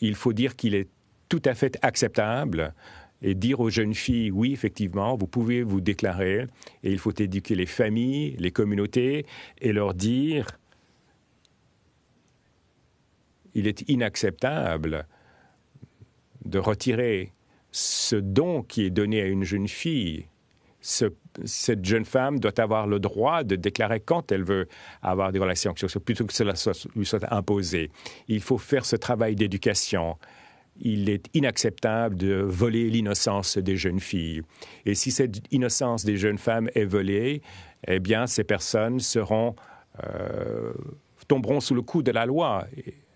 il faut dire qu'il est tout à fait acceptable et dire aux jeunes filles, oui, effectivement, vous pouvez vous déclarer, et il faut éduquer les familles, les communautés, et leur dire, il est inacceptable de retirer ce don qui est donné à une jeune fille. cette jeune femme doit avoir le droit de déclarer quand elle veut avoir des relations plutôt que cela lui soit imposé. Il faut faire ce travail d'éducation. Il est inacceptable de voler l'innocence des jeunes filles. Et si cette innocence des jeunes femmes est volée, eh bien, ces personnes euh, tomberont sous le coup de la loi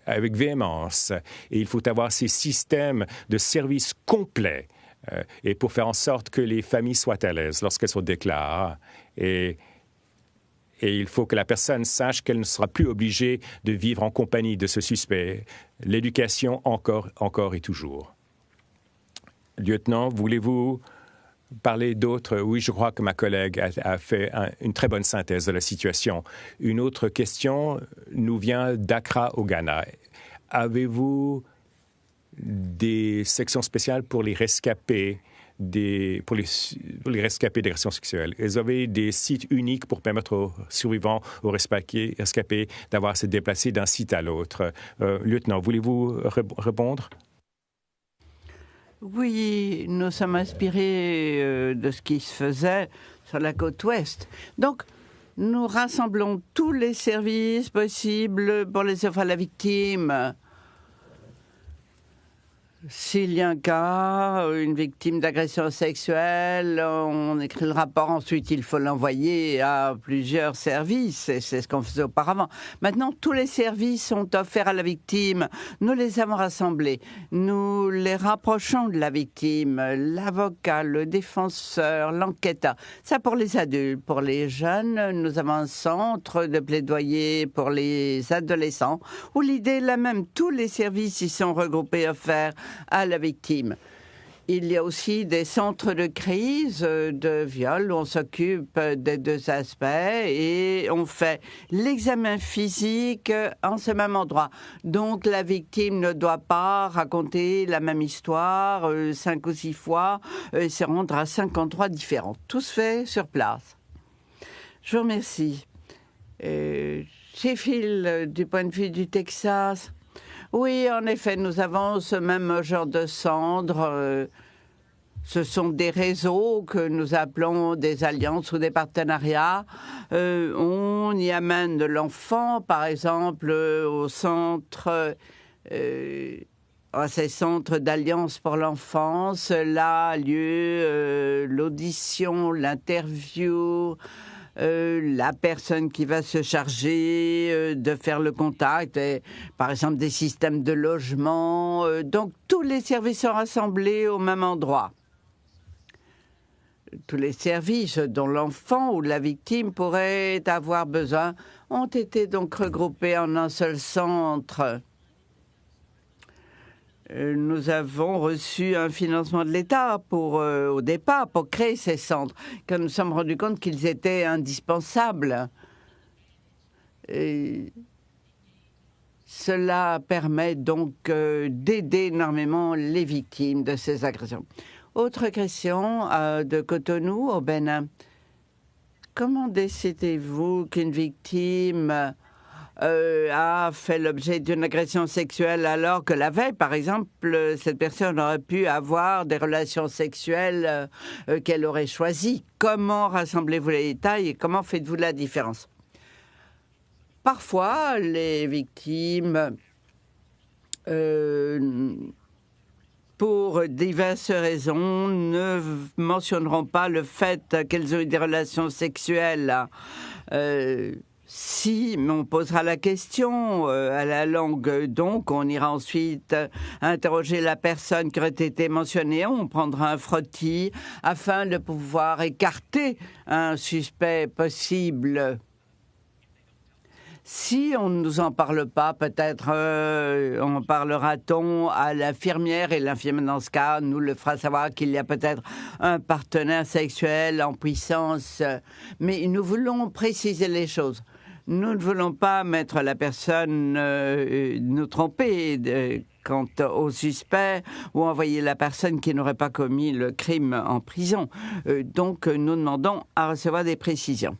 avec véhémence. Et il faut avoir ces systèmes de services complets euh, et pour faire en sorte que les familles soient à l'aise lorsqu'elles se déclarent. Et, et il faut que la personne sache qu'elle ne sera plus obligée de vivre en compagnie de ce suspect. L'éducation encore, encore et toujours. Lieutenant, voulez-vous parler d'autres? Oui, je crois que ma collègue a, fait une très bonne synthèse de la situation. Une autre question nous vient d'Accra au Ghana. Avez-vous des sections spéciales pour les rescapés? Pour, les, les rescapés d'agressions sexuelles. Vous avez des sites uniques pour permettre aux survivants, aux rescapés, d'avoir à se déplacer d'un site à l'autre. Euh, lieutenant, voulez-vous répondre? Oui, nous sommes inspirés euh, de ce qui se faisait sur la côte ouest. Donc, nous rassemblons tous les services possibles pour les offres à la victime, s'il y a un cas, une victime d'agression sexuelle, on écrit le rapport, ensuite il faut l'envoyer à plusieurs services, et c'est ce qu'on faisait auparavant. Maintenant, tous les services sont offerts à la victime, nous les avons rassemblés, nous les rapprochons de la victime, l'avocat, le défenseur, l'enquêteur. Ça pour les adultes, pour les jeunes, nous avons un centre de plaidoyer pour les adolescents, où l'idée est la même, tous les services y sont regroupés, offerts à la victime. Il y a aussi des centres de crise euh, de viol où on s'occupe des deux aspects et on fait l'examen physique en ce même endroit. Donc la victime ne doit pas raconter la même histoire euh, cinq ou six fois et se rendre à cinq endroits différents. Tout se fait sur place. Je vous remercie. Euh, Phil, du point de vue du Texas, oui, en effet, nous avons ce même genre de cendres. Euh, ce sont des réseaux que nous appelons des alliances ou des partenariats. Euh, on y amène l'enfant, par exemple, au centre, euh, à ces centres d'alliance pour l'enfance. Là a lieu l'audition, l'interview. Euh, la personne qui va se charger euh, de faire le contact, par exemple des systèmes de logement. Euh, donc tous les services sont rassemblés au même endroit. Tous les services dont l'enfant ou la victime pourrait avoir besoin ont été donc regroupés en un seul centre. Euh, nous avons reçu un financement de l'État pour, euh, au départ, pour créer ces centres, car nous sommes rendus compte qu'ils étaient indispensables. cela permet donc euh, d'aider énormément les victimes de ces agressions. Autre question de Cotonou au Bénin. Comment décidez-vous qu'une victime euh, a fait l'objet d'une agression sexuelle alors que la veille, par exemple, cette personne aurait pu avoir des relations sexuelles euh, qu'elle aurait choisies. Comment rassemblez-vous les détails et comment faites-vous la différence? Parfois, les victimes, euh, pour diverses raisons, ne mentionneront pas le fait qu'elles ont eu des relations sexuelles. Si, on posera la question euh, à la langue, donc on ira ensuite interroger la personne qui aurait été mentionnée, on prendra un frottis afin de pouvoir écarter un suspect possible. Si on ne nous en parle pas, peut-être euh, en parlera-t-on à l'infirmière et l'infirmière dans ce cas nous le fera savoir qu'il y a peut-être un partenaire sexuel en puissance. Mais nous voulons préciser les choses. Nous ne voulons pas mettre la personne, euh, nous tromper euh, quant au suspect ou envoyer la personne qui n'aurait pas commis le crime en prison. Euh, donc, nous demandons à recevoir des précisions.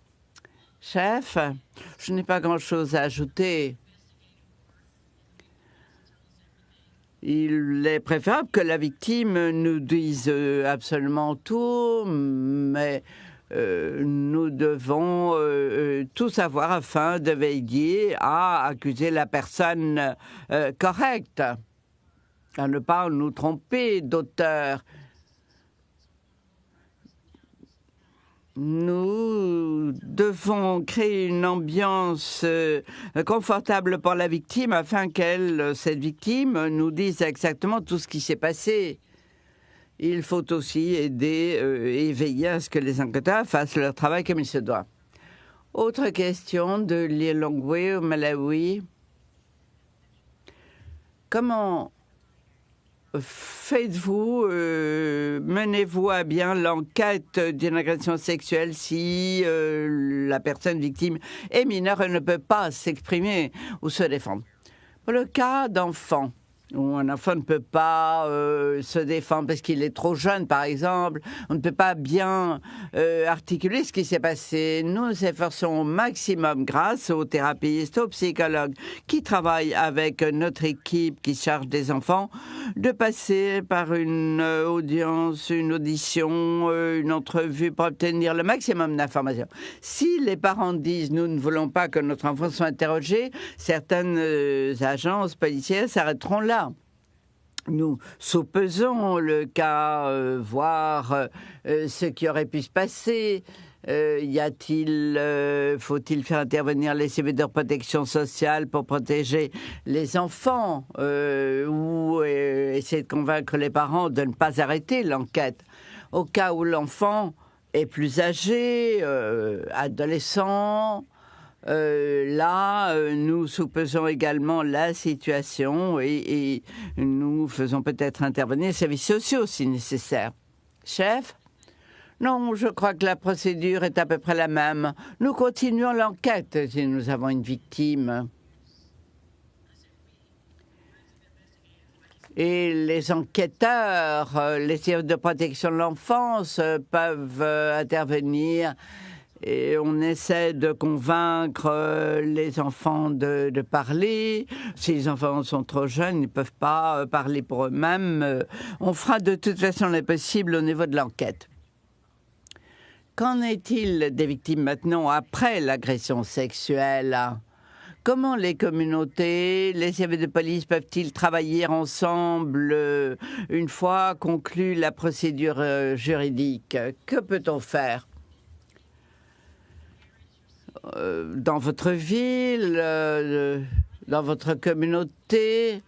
Chef, je n'ai pas grand-chose à ajouter. Il est préférable que la victime nous dise absolument tout, mais euh, nous devons euh, euh, tout savoir afin de veiller à accuser la personne correcte, à ne pas nous tromper d'auteur. Nous devons créer une ambiance confortable pour la victime afin qu'elle, cette victime, nous dise exactement tout ce qui s'est passé il faut aussi aider euh, et veiller à ce que les enquêteurs fassent leur travail comme il se doit. Autre question de Lilongwe au Malawi. Comment faites-vous, euh, menez-vous à bien l'enquête d'une agression sexuelle si euh, la personne victime est mineure et ne peut pas s'exprimer ou se défendre? Pour le cas d'enfants, un enfant ne peut pas euh, se défendre parce qu'il est trop jeune, par exemple. On ne peut pas bien euh, articuler ce qui s'est passé. Nous nous efforçons au maximum, grâce aux thérapeutes, aux psychologues qui travaillent avec notre équipe qui charge des enfants, de passer par une euh, audience, une audition, une entrevue pour obtenir le maximum d'informations. Si les parents disent nous ne voulons pas que notre enfant soit interrogé, certaines agences policières s'arrêteront là nous soupesons le cas, euh, voir euh, ce qui aurait pu se passer. Euh, y a-t-il, faut-il faire intervenir les CV de protection sociale pour protéger les enfants ou essayer de convaincre les parents de ne pas arrêter l'enquête? Au cas où l'enfant est plus âgé, adolescent, euh, là, euh, nous soupesons également la situation et, nous faisons peut-être intervenir les services sociaux si nécessaire. Chef? Non, je crois que la procédure est à peu près la même. Nous continuons l'enquête si nous avons une victime. Et les enquêteurs, euh, les services de protection de l'enfance peuvent intervenir et on essaie de convaincre euh, les enfants de, parler. Si les enfants sont trop jeunes, ils ne peuvent pas euh, parler pour eux-mêmes. Euh, on fera de toute façon les possibles au niveau de l'enquête. Qu'en est-il des victimes maintenant après l'agression sexuelle? Comment les communautés, les services de police peuvent-ils travailler ensemble? Une fois conclue la procédure juridique Que peut-on faire? Euh, dans votre ville, euh, dans votre communauté.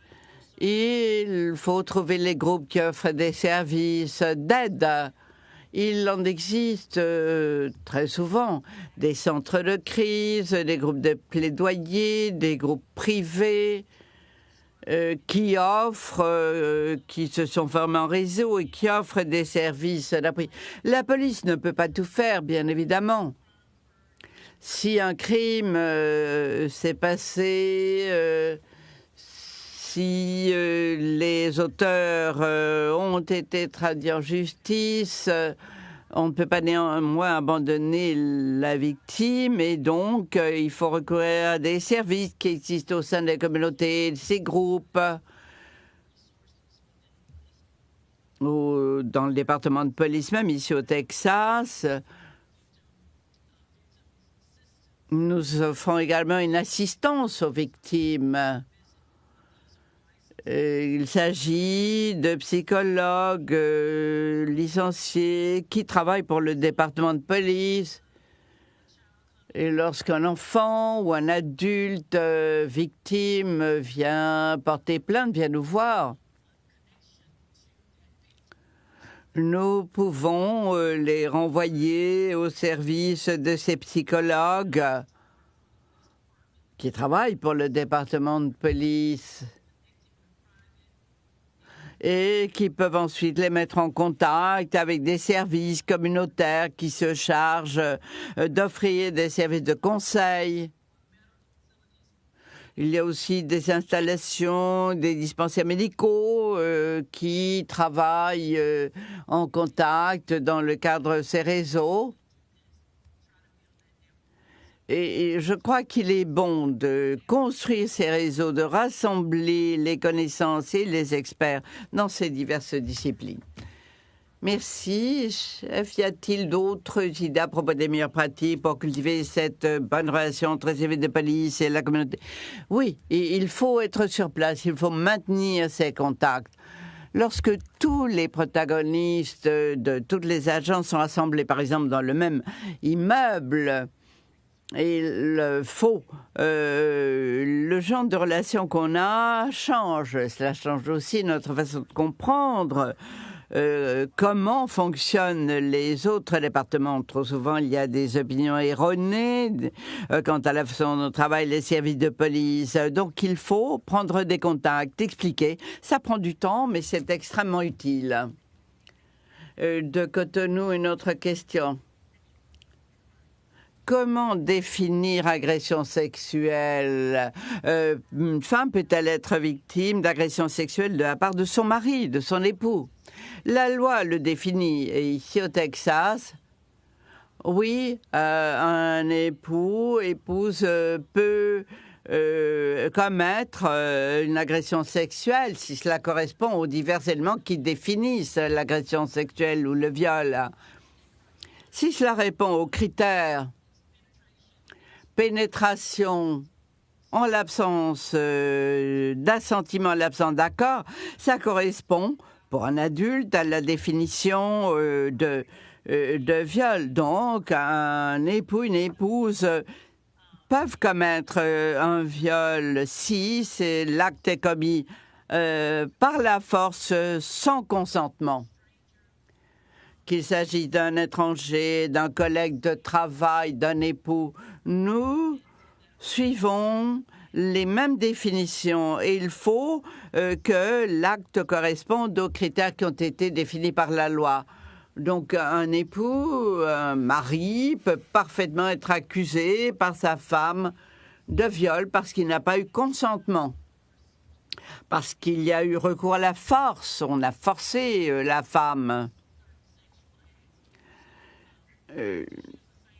Il faut trouver les groupes qui offrent des services d'aide. Il en existe euh, très souvent des centres de crise, des groupes de plaidoyer, des groupes privés qui offrent, qui se sont formés en réseau et qui offrent des services d'appui. La police ne peut pas tout faire, bien évidemment si un crime euh, s'est passé, euh, si euh, les auteurs ont été traduits en justice, on ne peut pas néanmoins abandonner la victime et donc il faut recourir à des services qui existent au sein des communautés, de ces groupes. Ou dans le département de police, même ici au Texas, nous offrons également une assistance aux victimes. Euh, il s'agit de psychologues euh, licenciés qui travaillent pour le département de police. Et lorsqu'un enfant ou un adulte euh, victime vient porter plainte, vient nous voir, nous pouvons les renvoyer au service de ces psychologues qui travaillent pour le département de police et qui peuvent ensuite les mettre en contact avec des services communautaires qui se chargent euh, d'offrir des services de conseil. Il y a aussi des installations, des dispensaires médicaux euh, qui travaillent euh, en contact dans le cadre de ces réseaux. Et je crois qu'il est bon de construire ces réseaux, de rassembler les connaissances et les experts dans ces diverses disciplines. Merci. Chef, y a-t-il d'autres idées à propos des meilleures pratiques pour cultiver cette bonne relation entre les services de police et la communauté? Oui, il faut être sur place, il faut maintenir ces contacts. Lorsque tous les protagonistes de toutes les agences sont assemblés, par exemple, dans le même immeuble, il faut, euh, le genre de relation qu'on a change. Cela change aussi notre façon de comprendre euh, comment fonctionnent les autres départements? Trop souvent, il y a des opinions erronées euh, quant à la façon dont travaillent les services de police. Donc, il faut prendre des contacts, expliquer. Ça prend du temps, mais c'est extrêmement utile. de Cotonou, une autre question. Comment définir agression sexuelle? Euh, Une femme peut-elle être victime d'agression sexuelle de la part de son mari, de son époux? La loi le définit. Ici au Texas, oui, euh, un époux, épouse euh, peut commettre une agression sexuelle si cela correspond aux divers éléments qui définissent l'agression sexuelle ou le viol. Si cela répond aux critères pénétration en l'absence euh, d'assentiment, en l'absence d'accord, ça correspond pour un adulte à la définition euh, de, euh, de viol. Donc, un époux, une épouse peuvent commettre un viol si l'acte est commis par la force sans consentement qu'il s'agit d'un étranger, d'un collègue de travail, d'un époux, nous suivons les mêmes définitions et il faut euh, que l'acte corresponde aux critères qui ont été définis par la loi. Donc un époux, un mari peut parfaitement être accusé par sa femme de viol parce qu'il n'a pas eu consentement. Parce qu'il y a eu recours à la force, on a forcé euh, la femme. Euh,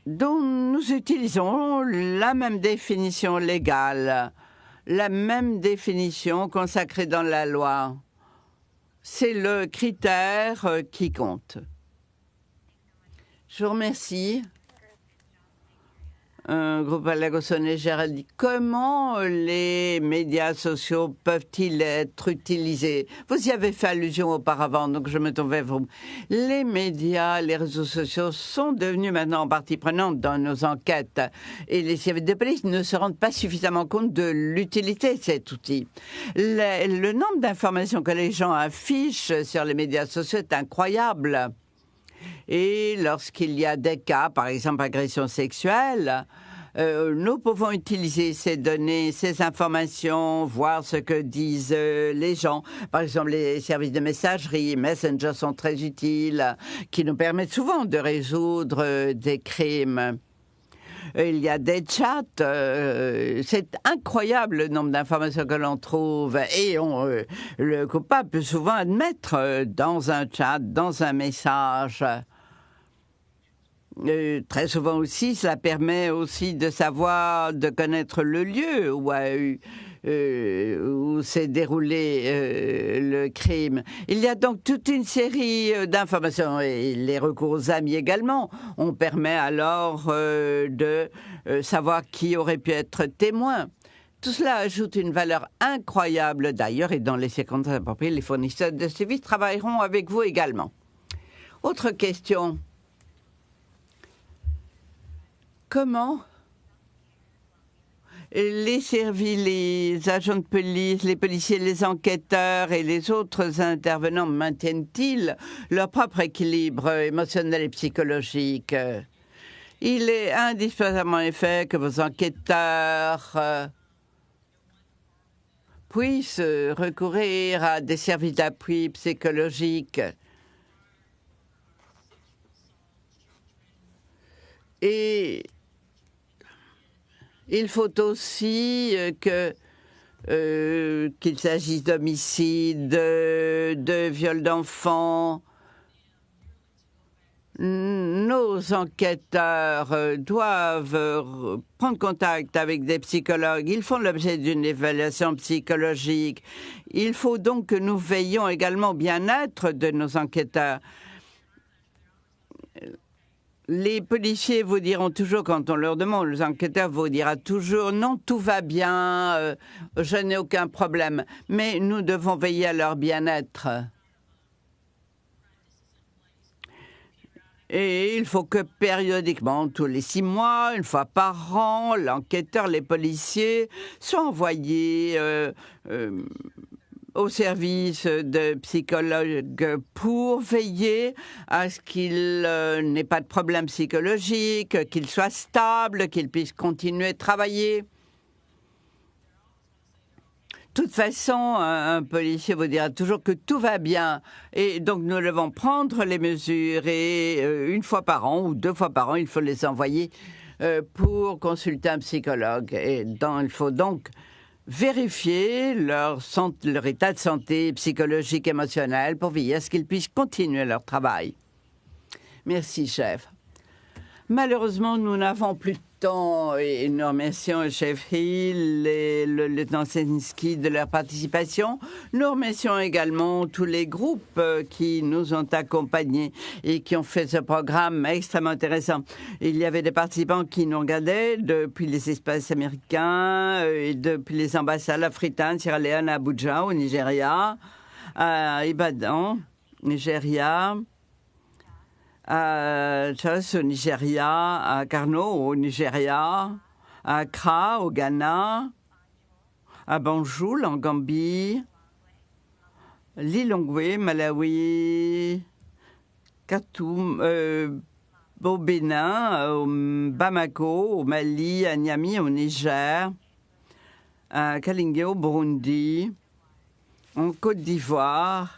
dont nous utilisons la même définition légale, la même définition consacrée dans la loi. C'est le critère qui compte. Je vous remercie un groupe à Gérald dit comment les médias sociaux peuvent-ils être utilisés? Vous y avez fait allusion auparavant, donc je me vers vous. Les médias, les réseaux sociaux sont devenus maintenant partie prenante dans nos enquêtes et les services de police ne se rendent pas suffisamment compte de l'utilité de cet outil. Le, le nombre d'informations que les gens affichent sur les médias sociaux est incroyable. Et lorsqu'il y a des cas, par exemple agression sexuelle, euh, nous pouvons utiliser ces données, ces informations, voir ce que disent euh, les gens. Par exemple, les services de messagerie, Messenger sont très utiles, qui nous permettent souvent de résoudre euh, des crimes. il y a des chats. c'est incroyable le nombre d'informations que l'on trouve. Et le coupable peut souvent admettre dans un chat, dans un message. Très souvent aussi, cela permet aussi de savoir, de connaître le lieu où a eu euh, où s'est déroulé euh, le crime. Il y a donc toute une série euh, d'informations et les recours aux amis également. On permet alors de savoir qui aurait pu être témoin. Tout cela ajoute une valeur incroyable d'ailleurs et dans les circonstances appropriées, les fournisseurs de services travailleront avec vous également. Autre question. Comment les services, les agents de police, les policiers, les enquêteurs et les autres intervenants maintiennent-ils leur propre équilibre émotionnel et psychologique? Il est indispensablement effet que vos enquêteurs euh, puissent recourir à des services d'appui psychologique il faut aussi euh, que euh, qu'il s'agisse d'homicide, de, de viol d'enfants, nos enquêteurs euh, doivent prendre contact avec des psychologues. Ils font l'objet d'une évaluation psychologique. Il faut donc que nous veillions également au bien-être de nos enquêteurs les policiers vous diront toujours, quand on leur demande, les enquêteurs vous diront toujours, non, tout va bien, euh, je n'ai aucun problème. Mais nous devons veiller à leur bien-être. Et il faut que périodiquement, tous les six mois, une fois par an, l'enquêteur, les policiers soient envoyés euh, euh, au service de psychologues pour veiller à ce qu'il euh, n'ait pas de problème psychologique, qu'il soit stable, qu'il puisse continuer de travailler. De toute façon, un, policier vous dira toujours que tout va bien. Et donc, nous devons prendre les mesures et euh, une fois par an ou deux fois par an, il faut les envoyer euh, pour consulter un psychologue. Et il faut donc vérifier leur, état de santé psychologique, émotionnel, pour veiller à ce qu'ils puissent continuer leur travail. Merci, chef. Malheureusement, nous n'avons plus de temps et nous remercions Hill et le lieutenant Sensky de leur participation. Nous remercions également tous les groupes euh, qui nous ont accompagnés et qui ont fait ce programme extrêmement intéressant. Il y avait des participants qui nous regardaient depuis les espaces américains euh, et depuis les ambassades africaines, Sierra Leone, Abuja, au Nigeria, à Ibadan, Nigeria, à Jos au Nigeria, à Karno au Nigeria, à Accra au Ghana, à Banjul en Gambie, Lilongwe, Malawi, Khartoum, euh, au Bénin, au Bamako, au Mali, à Niamey, au Niger, à Kalingue au Burundi, en Côte d'Ivoire,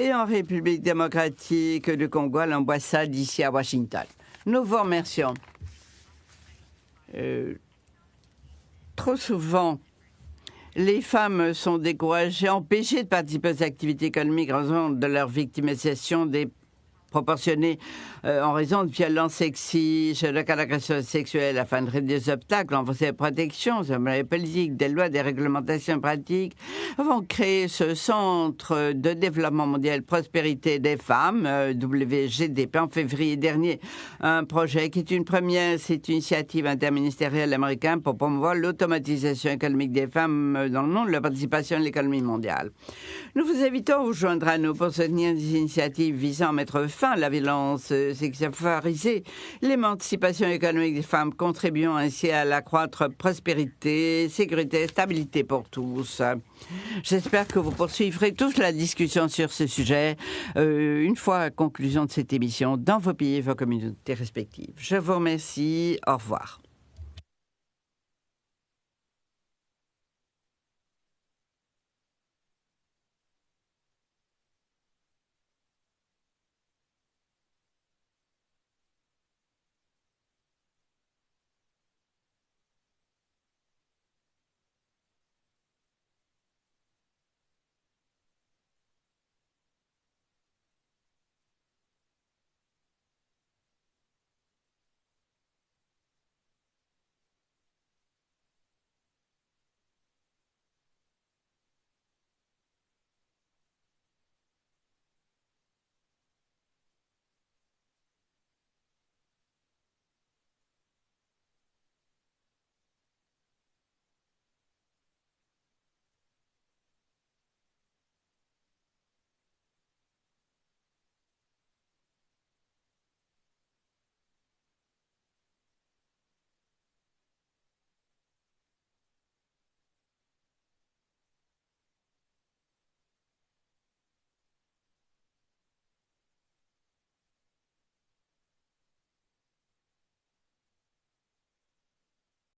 et en République démocratique du Congo à l'ambassade ici à Washington. Nous vous remercions. Euh, trop souvent, les femmes sont découragées, empêchées de participer aux activités économiques en raison de leur victimisation des proportionnée euh, en raison de violences sexistes, de caractère sexuelle afin de réduire des obstacles, renforcer la protection, les politiques, des lois, des réglementations pratiques, vont créer ce centre de développement mondial prospérité des femmes, euh, WGDP, en février dernier. Un projet qui est une première, c'est une initiative interministérielle américaine pour promouvoir l'automatisation économique des femmes euh, dans le monde, la participation à l'économie mondiale. Nous vous invitons à vous joindre à nous pour soutenir des initiatives visant à mettre fin à la violence sexualisée, l'émancipation économique des femmes, contribuant ainsi à l'accroître prospérité, sécurité, stabilité pour tous. J'espère que vous poursuivrez tous la discussion sur ce sujet euh, une fois à conclusion de cette émission dans vos pays et vos communautés respectives. Je vous remercie. Au revoir.